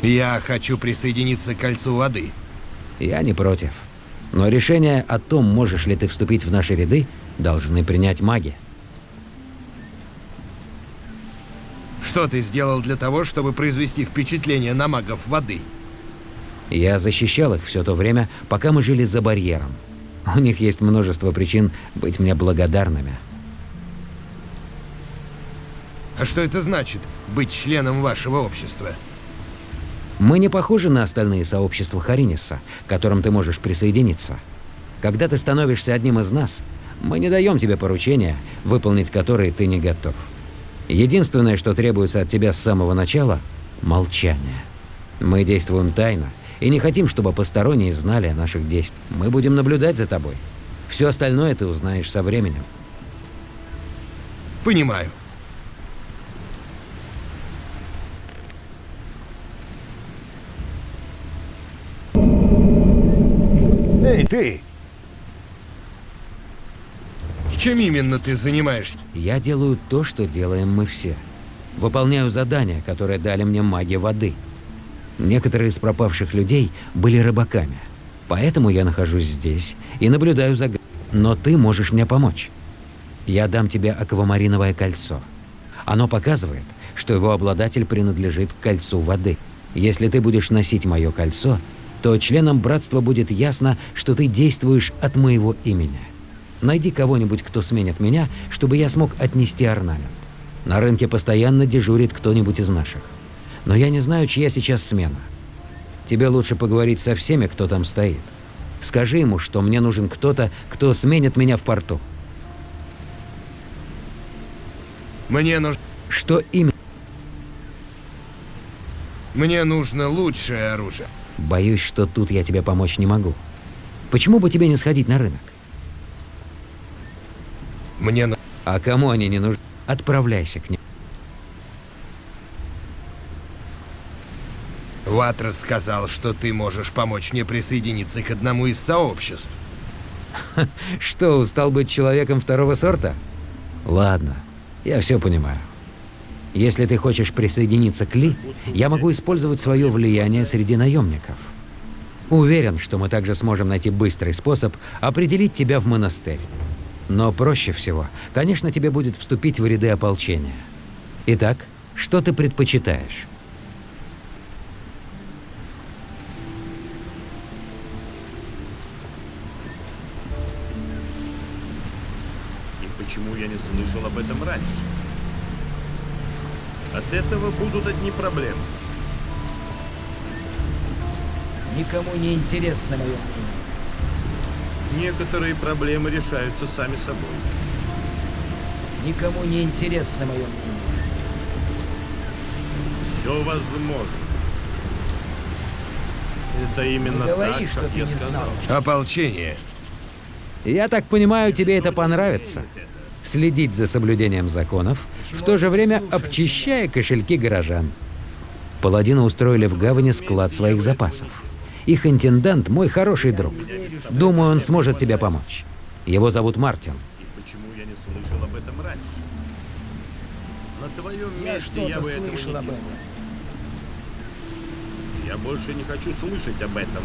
Я хочу присоединиться к кольцу воды. Я не против. Но решение о том, можешь ли ты вступить в наши ряды, должны принять маги. Что ты сделал для того, чтобы произвести впечатление на магов воды? Я защищал их все то время, пока мы жили за барьером. У них есть множество причин быть мне благодарными. А что это значит, быть членом вашего общества? Мы не похожи на остальные сообщества Хариниса, к которым ты можешь присоединиться. Когда ты становишься одним из нас, мы не даем тебе поручения, выполнить которые ты не готов. Единственное, что требуется от тебя с самого начала – молчание. Мы действуем тайно и не хотим, чтобы посторонние знали о наших действиях. Мы будем наблюдать за тобой. Все остальное ты узнаешь со временем. Понимаю. Эй, ты! Чем именно ты занимаешься? Я делаю то, что делаем мы все. Выполняю задания, которые дали мне маги воды. Некоторые из пропавших людей были рыбаками. Поэтому я нахожусь здесь и наблюдаю за... Но ты можешь мне помочь. Я дам тебе аквамариновое кольцо. Оно показывает, что его обладатель принадлежит к кольцу воды. Если ты будешь носить мое кольцо, то членам братства будет ясно, что ты действуешь от моего имени. Найди кого-нибудь, кто сменит меня, чтобы я смог отнести орнамент. На рынке постоянно дежурит кто-нибудь из наших. Но я не знаю, чья сейчас смена. Тебе лучше поговорить со всеми, кто там стоит. Скажи ему, что мне нужен кто-то, кто сменит меня в порту. Мне нужно... Что именно? Мне нужно лучшее оружие. Боюсь, что тут я тебе помочь не могу. Почему бы тебе не сходить на рынок? Мне. А кому они не нужны? Отправляйся к ним. Ватрас сказал, что ты можешь помочь мне присоединиться к одному из сообществ. Что, устал быть человеком второго сорта? Ладно, я все понимаю. Если ты хочешь присоединиться к Ли, я могу использовать свое влияние среди наемников. Уверен, что мы также сможем найти быстрый способ определить тебя в монастырь. Но проще всего, конечно, тебе будет вступить в ряды ополчения. Итак, что ты предпочитаешь? Раньше? От этого будут одни проблемы. Никому не интересно мое Некоторые проблемы решаются сами собой. Никому не интересно мое мнение. Все возможно. Это именно говори, так, что как ты я не сказал. Ополчение. Я так понимаю, тебе это понравится. Следить за соблюдением законов, в то же время обчищая кошельки горожан. Паладины устроили в гавани склад своих запасов. Их интендант мой хороший друг. Думаю, он сможет тебе помочь. Его зовут Мартин. И почему я не слышал об этом раньше? На твоем месте я бы этого не делал. этом. Я больше не хочу слышать об этом.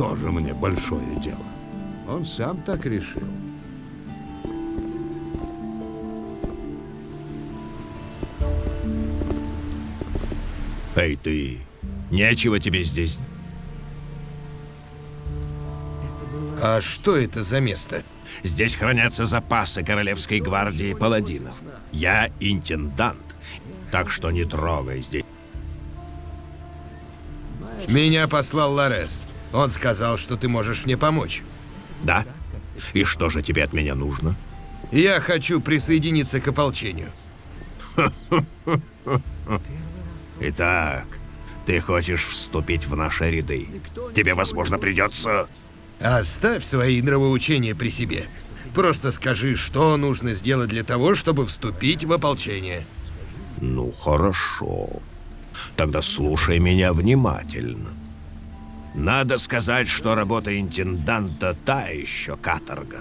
Тоже мне большое дело. Он сам так решил. Эй, ты! Нечего тебе здесь... А что это за место? Здесь хранятся запасы Королевской гвардии паладинов. Я интендант, так что не трогай здесь. Меня послал Ларес. Он сказал, что ты можешь мне помочь. Да? И что же тебе от меня нужно? Я хочу присоединиться к ополчению. Итак, ты хочешь вступить в наши ряды. Тебе, возможно, придется... Оставь свои нравоучения при себе. Просто скажи, что нужно сделать для того, чтобы вступить в ополчение. Ну, хорошо. Тогда слушай меня внимательно. Надо сказать, что работа интенданта та еще каторга.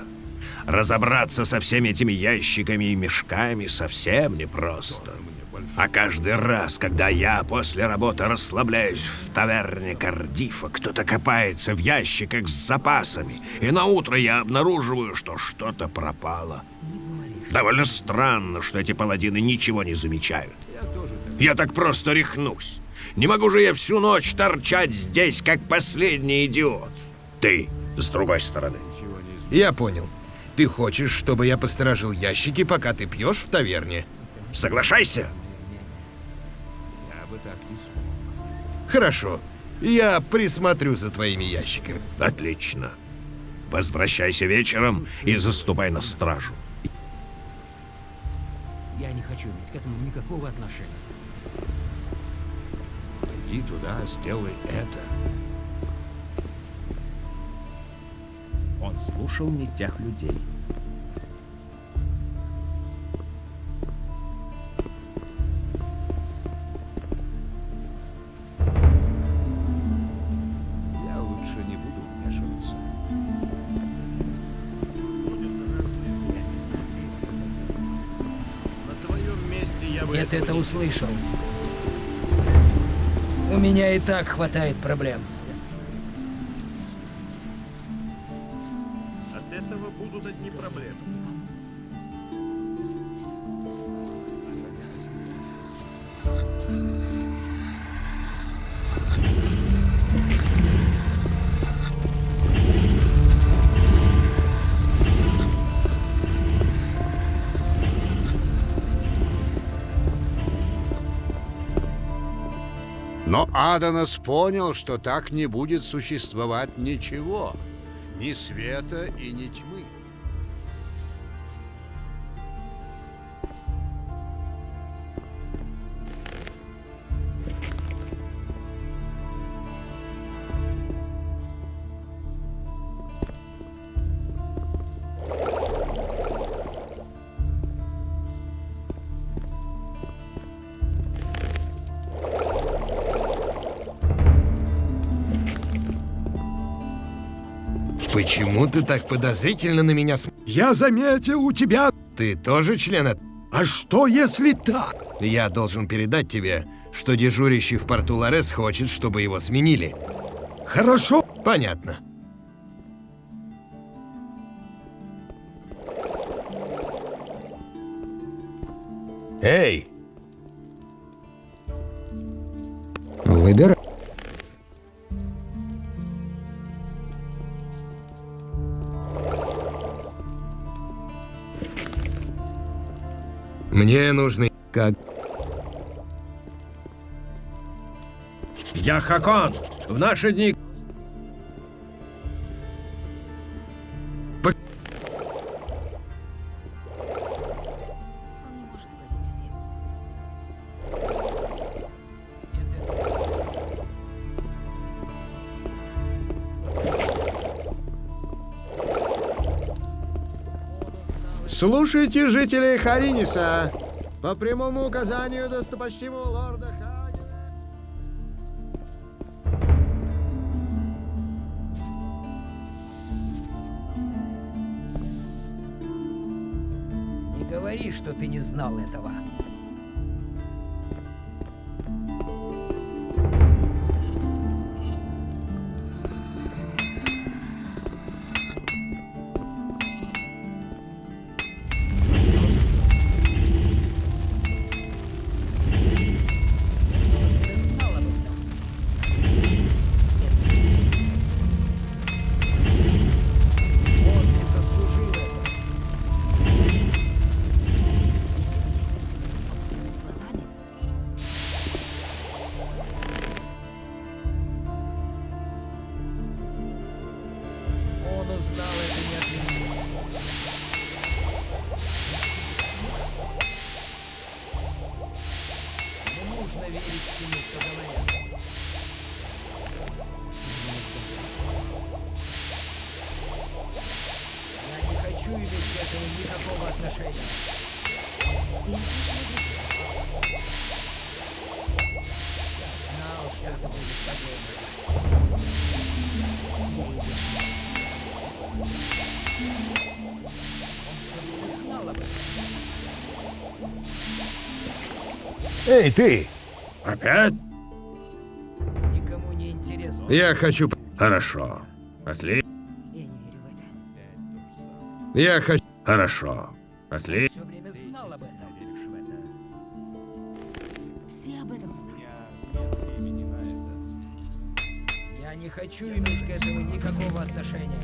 Разобраться со всеми этими ящиками и мешками совсем непросто. А каждый раз, когда я после работы расслабляюсь в таверне Кардифа, кто-то копается в ящиках с запасами, и на утро я обнаруживаю, что что-то пропало. Довольно странно, что эти паладины ничего не замечают. Я так просто рехнусь. Не могу же я всю ночь торчать здесь, как последний идиот. Ты, с другой стороны, Я понял. Ты хочешь, чтобы я посторожил ящики, пока ты пьешь в таверне? Соглашайся. Хорошо. Я присмотрю за твоими ящиками. Отлично. Возвращайся вечером и заступай на стражу. Я не хочу иметь к этому никакого отношения. Иди туда, сделай это. Он слушал не тех людей. Я лучше меня и так хватает проблем. Аданос понял, что так не будет существовать ничего. Ни света и ни тьмы. Почему ты так подозрительно на меня смотришь? Я заметил у тебя... Ты тоже член от... А что если так? Я должен передать тебе, что дежурящий в порту Ларес хочет, чтобы его сменили. Хорошо. Понятно. Эй, Выбирай. Мне нужны... Как? я Хакон. В наши дни... Слушайте жителей Хариниса. По прямому указанию достопочтимого лорда. Не говори, что ты не знал этого. Эй, ты! Опять? Никому не интересно. Я хочу... Хорошо. Отлично. Я не верю в это. Я хочу... Хорошо. Отлично. Все время знал об этом. Все об этом знают. Я не хочу иметь к этому никакого отношения.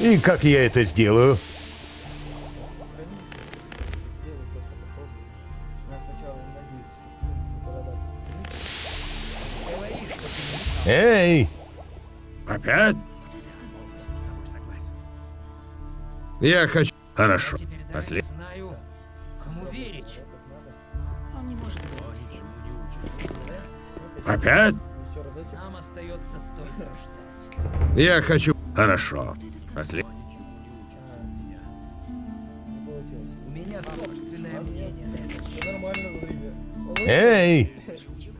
И как я это сделаю? Эй! Опять? Я хочу... Хорошо. Отлично. знаю, кому верить. Он не может всем. Опять? Нам остается только ждать. Я хочу... Хорошо. Отлично. У меня собственное мнение. Эй!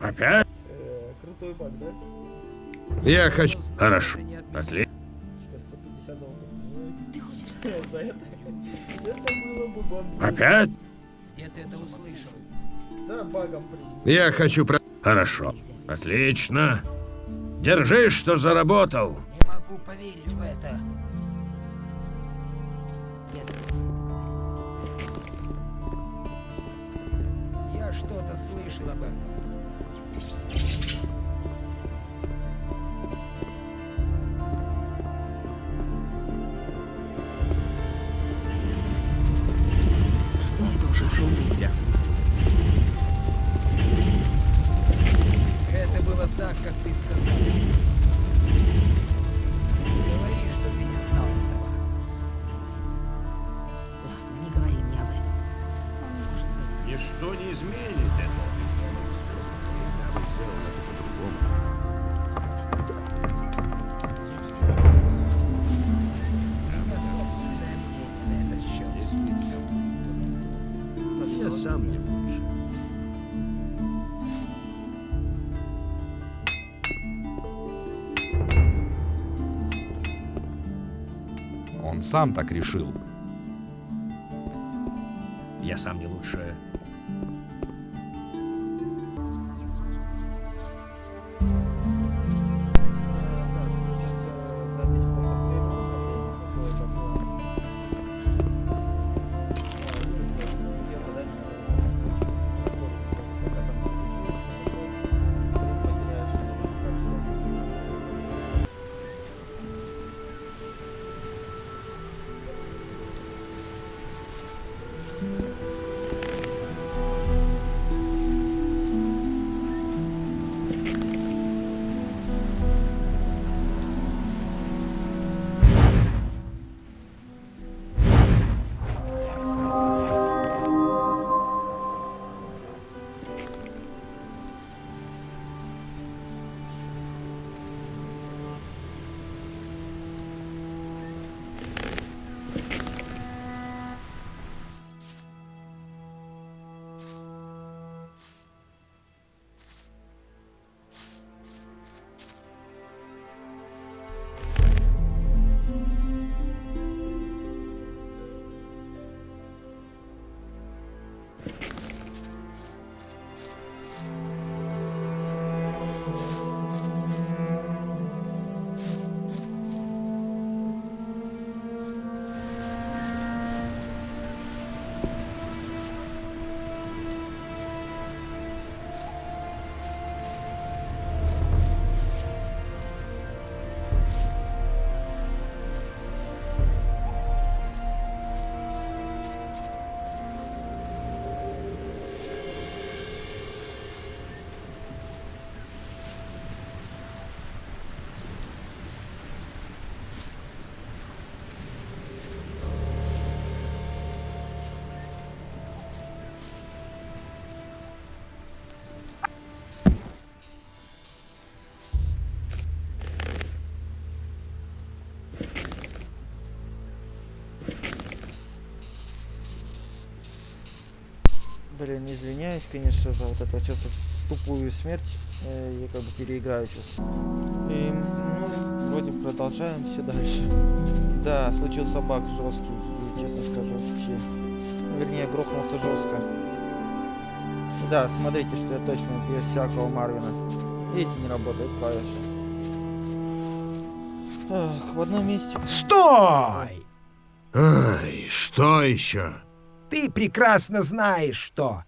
Опять? Э, Крутой баг, да? Я хочу... Хорошо. Отлично. Сейчас 150 долларов. Ой, За это. Это было бы бомба. Опять? Где ты это услышал? Да, багом принял. Я хочу... Про... Хорошо. Отлично. Держись, что заработал. Не могу поверить в это. Я что-то слышал об этом. Так, как ты сказал. Сам так решил. Я сам не лучше. Блин, извиняюсь, конечно, за вот сейчас вот тупую смерть. Э, Я как бы переиграю сейчас. И, ну, вроде продолжаем все дальше. Да, случился баг жесткий. честно скажу. Вообще. Вернее, грохнулся жестко. Да, смотрите, что я точно без всякого Марвина. Видите, не работают клавиши. Эх, в одном месте. Стой! Ай, что еще? Ты прекрасно знаешь, что.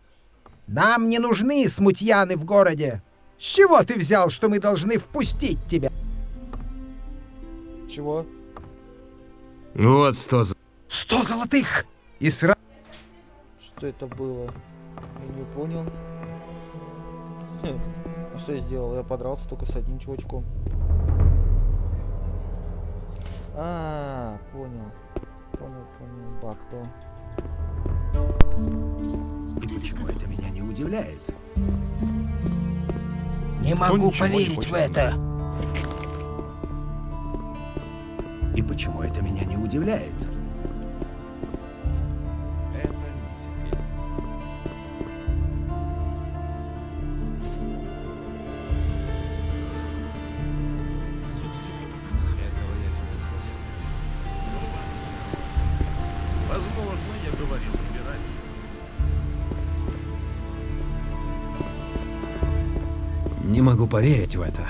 Нам не нужны смутьяны в городе. С чего ты взял, что мы должны впустить тебя? Чего? Вот сто... за- Сто золотых! И сразу... Что это было? Я не понял. Хм, А что я сделал? Я подрался только с одним чувачком. А, понял. Понял, понял. Баг был. Почему это меня не удивляет? Не могу поверить в это. И почему это меня не удивляет? Поверить в это.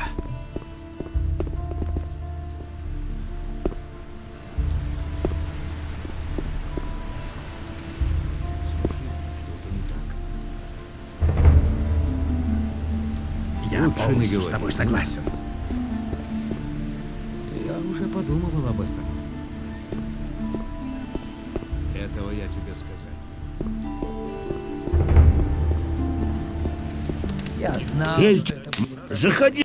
Я полностью с тобой согласен. Я уже подумывал об этом. Этого я тебе сказать. Я знал, будет. Заходи.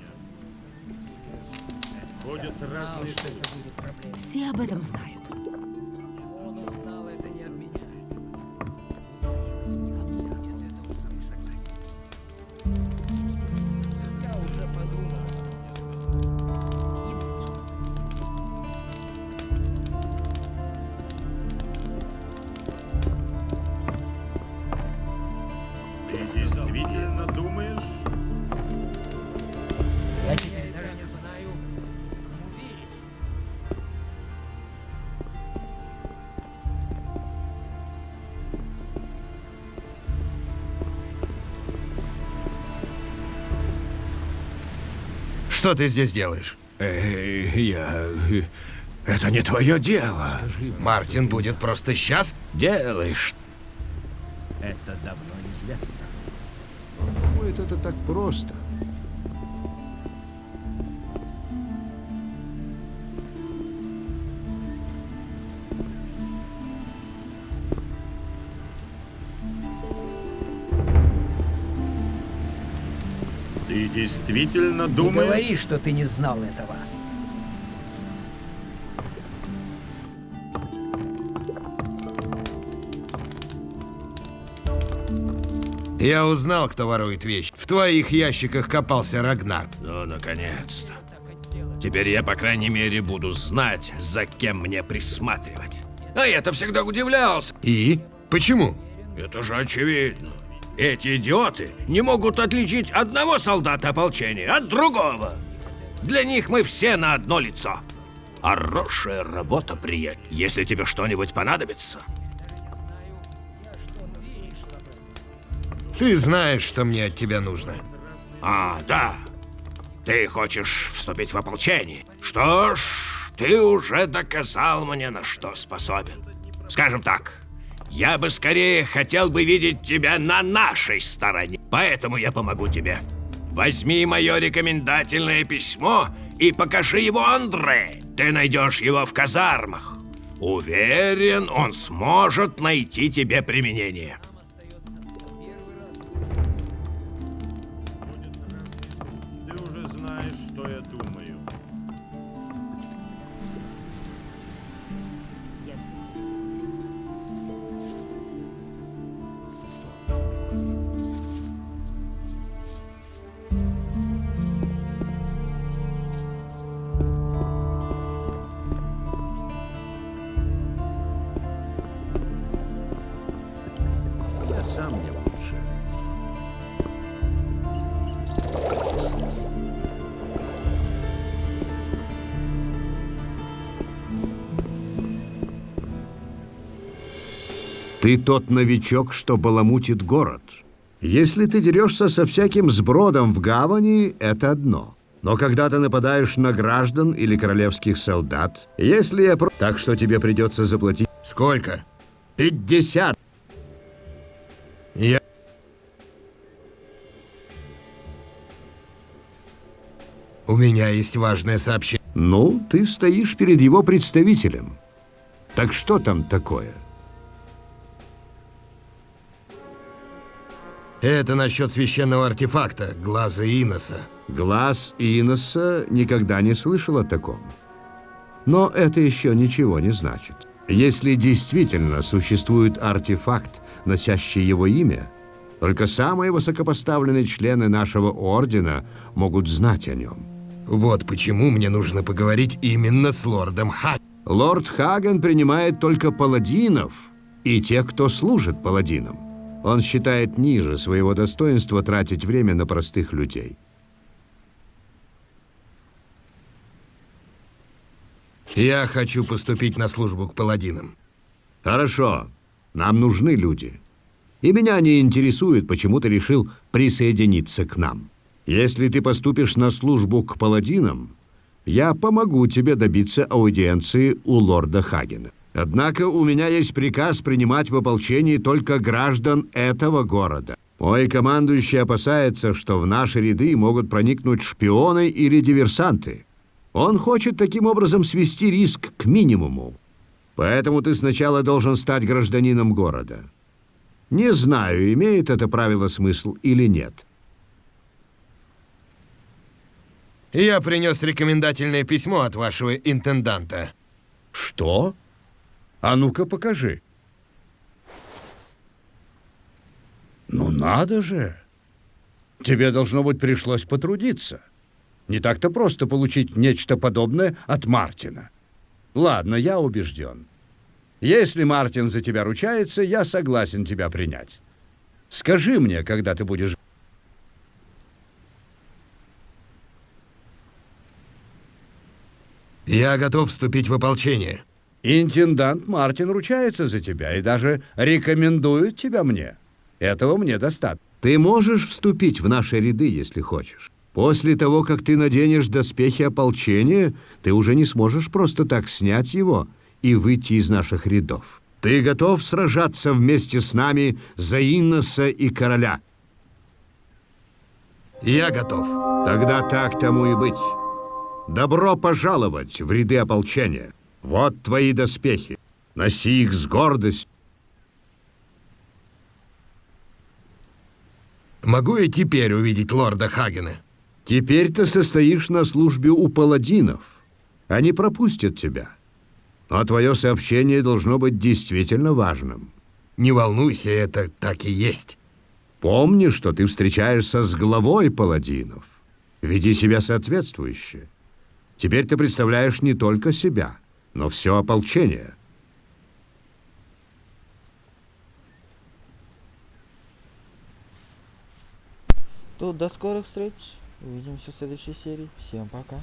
Что ты здесь делаешь? Эй, я... Это не твое дело. Мартин будет просто счастлив. Делаешь. Это Действительно Не думаешь? говори, что ты не знал этого. Я узнал, кто ворует вещи. В твоих ящиках копался Рагнар. Ну, наконец-то. Теперь я, по крайней мере, буду знать, за кем мне присматривать. А я-то всегда удивлялся. И? Почему? Это же очевидно. Эти идиоты не могут отличить одного солдата ополчения от другого. Для них мы все на одно лицо. Хорошая работа, приятель. Если тебе что-нибудь понадобится, Ты знаешь, что мне от тебя нужно. А, да. Ты хочешь вступить в ополчение? Что ж, ты уже доказал мне, на что способен. Скажем так, я бы скорее хотел бы видеть тебя на нашей стороне. Поэтому я помогу тебе. Возьми мое рекомендательное письмо и покажи его Андре. Ты найдешь его в казармах. Уверен, он сможет найти тебе применение. Ты тот новичок, что баламутит город. Если ты дерешься со всяким сбродом в гавани, это одно. Но когда ты нападаешь на граждан или королевских солдат, если я... про- Так что тебе придется заплатить... Сколько? 50. Я... У меня есть важное сообщение. Ну, ты стоишь перед его представителем. Так что там такое? Это насчет священного артефакта, глаза Иноса. Глаз Иноса никогда не слышал о таком. Но это еще ничего не значит. Если действительно существует артефакт, носящий его имя, только самые высокопоставленные члены нашего ордена могут знать о нем. Вот почему мне нужно поговорить именно с лордом Ха. Лорд Хаген принимает только паладинов и тех, кто служит паладинам. Он считает ниже своего достоинства тратить время на простых людей. Я хочу поступить на службу к паладинам. Хорошо, нам нужны люди. И меня не интересует, почему ты решил присоединиться к нам. Если ты поступишь на службу к паладинам, я помогу тебе добиться аудиенции у лорда Хагена. Однако у меня есть приказ принимать в ополчении только граждан этого города. Мой командующий опасается, что в наши ряды могут проникнуть шпионы или диверсанты. Он хочет таким образом свести риск к минимуму. Поэтому ты сначала должен стать гражданином города. Не знаю, имеет это правило смысл или нет. Я принес рекомендательное письмо от вашего интенданта. Что? А ну-ка покажи. Ну надо же. Тебе, должно быть, пришлось потрудиться. Не так-то просто получить нечто подобное от Мартина. Ладно, я убежден. Если Мартин за тебя ручается, я согласен тебя принять. Скажи мне, когда ты будешь... Я готов вступить в ополчение. Интендант Мартин ручается за тебя и даже рекомендует тебя мне. Этого мне достаточно. Ты можешь вступить в наши ряды, если хочешь. После того, как ты наденешь доспехи ополчения, ты уже не сможешь просто так снять его и выйти из наших рядов. Ты готов сражаться вместе с нами за Инноса и короля? Я готов. Тогда так тому и быть. Добро пожаловать в ряды ополчения. Вот твои доспехи. Носи их с гордостью. Могу я теперь увидеть лорда Хагена? Теперь ты состоишь на службе у паладинов. Они пропустят тебя. Но твое сообщение должно быть действительно важным. Не волнуйся, это так и есть. Помни, что ты встречаешься с главой паладинов. Веди себя соответствующе. Теперь ты представляешь не только себя, но все ополчение. То до скорых встреч. Увидимся в следующей серии. Всем пока.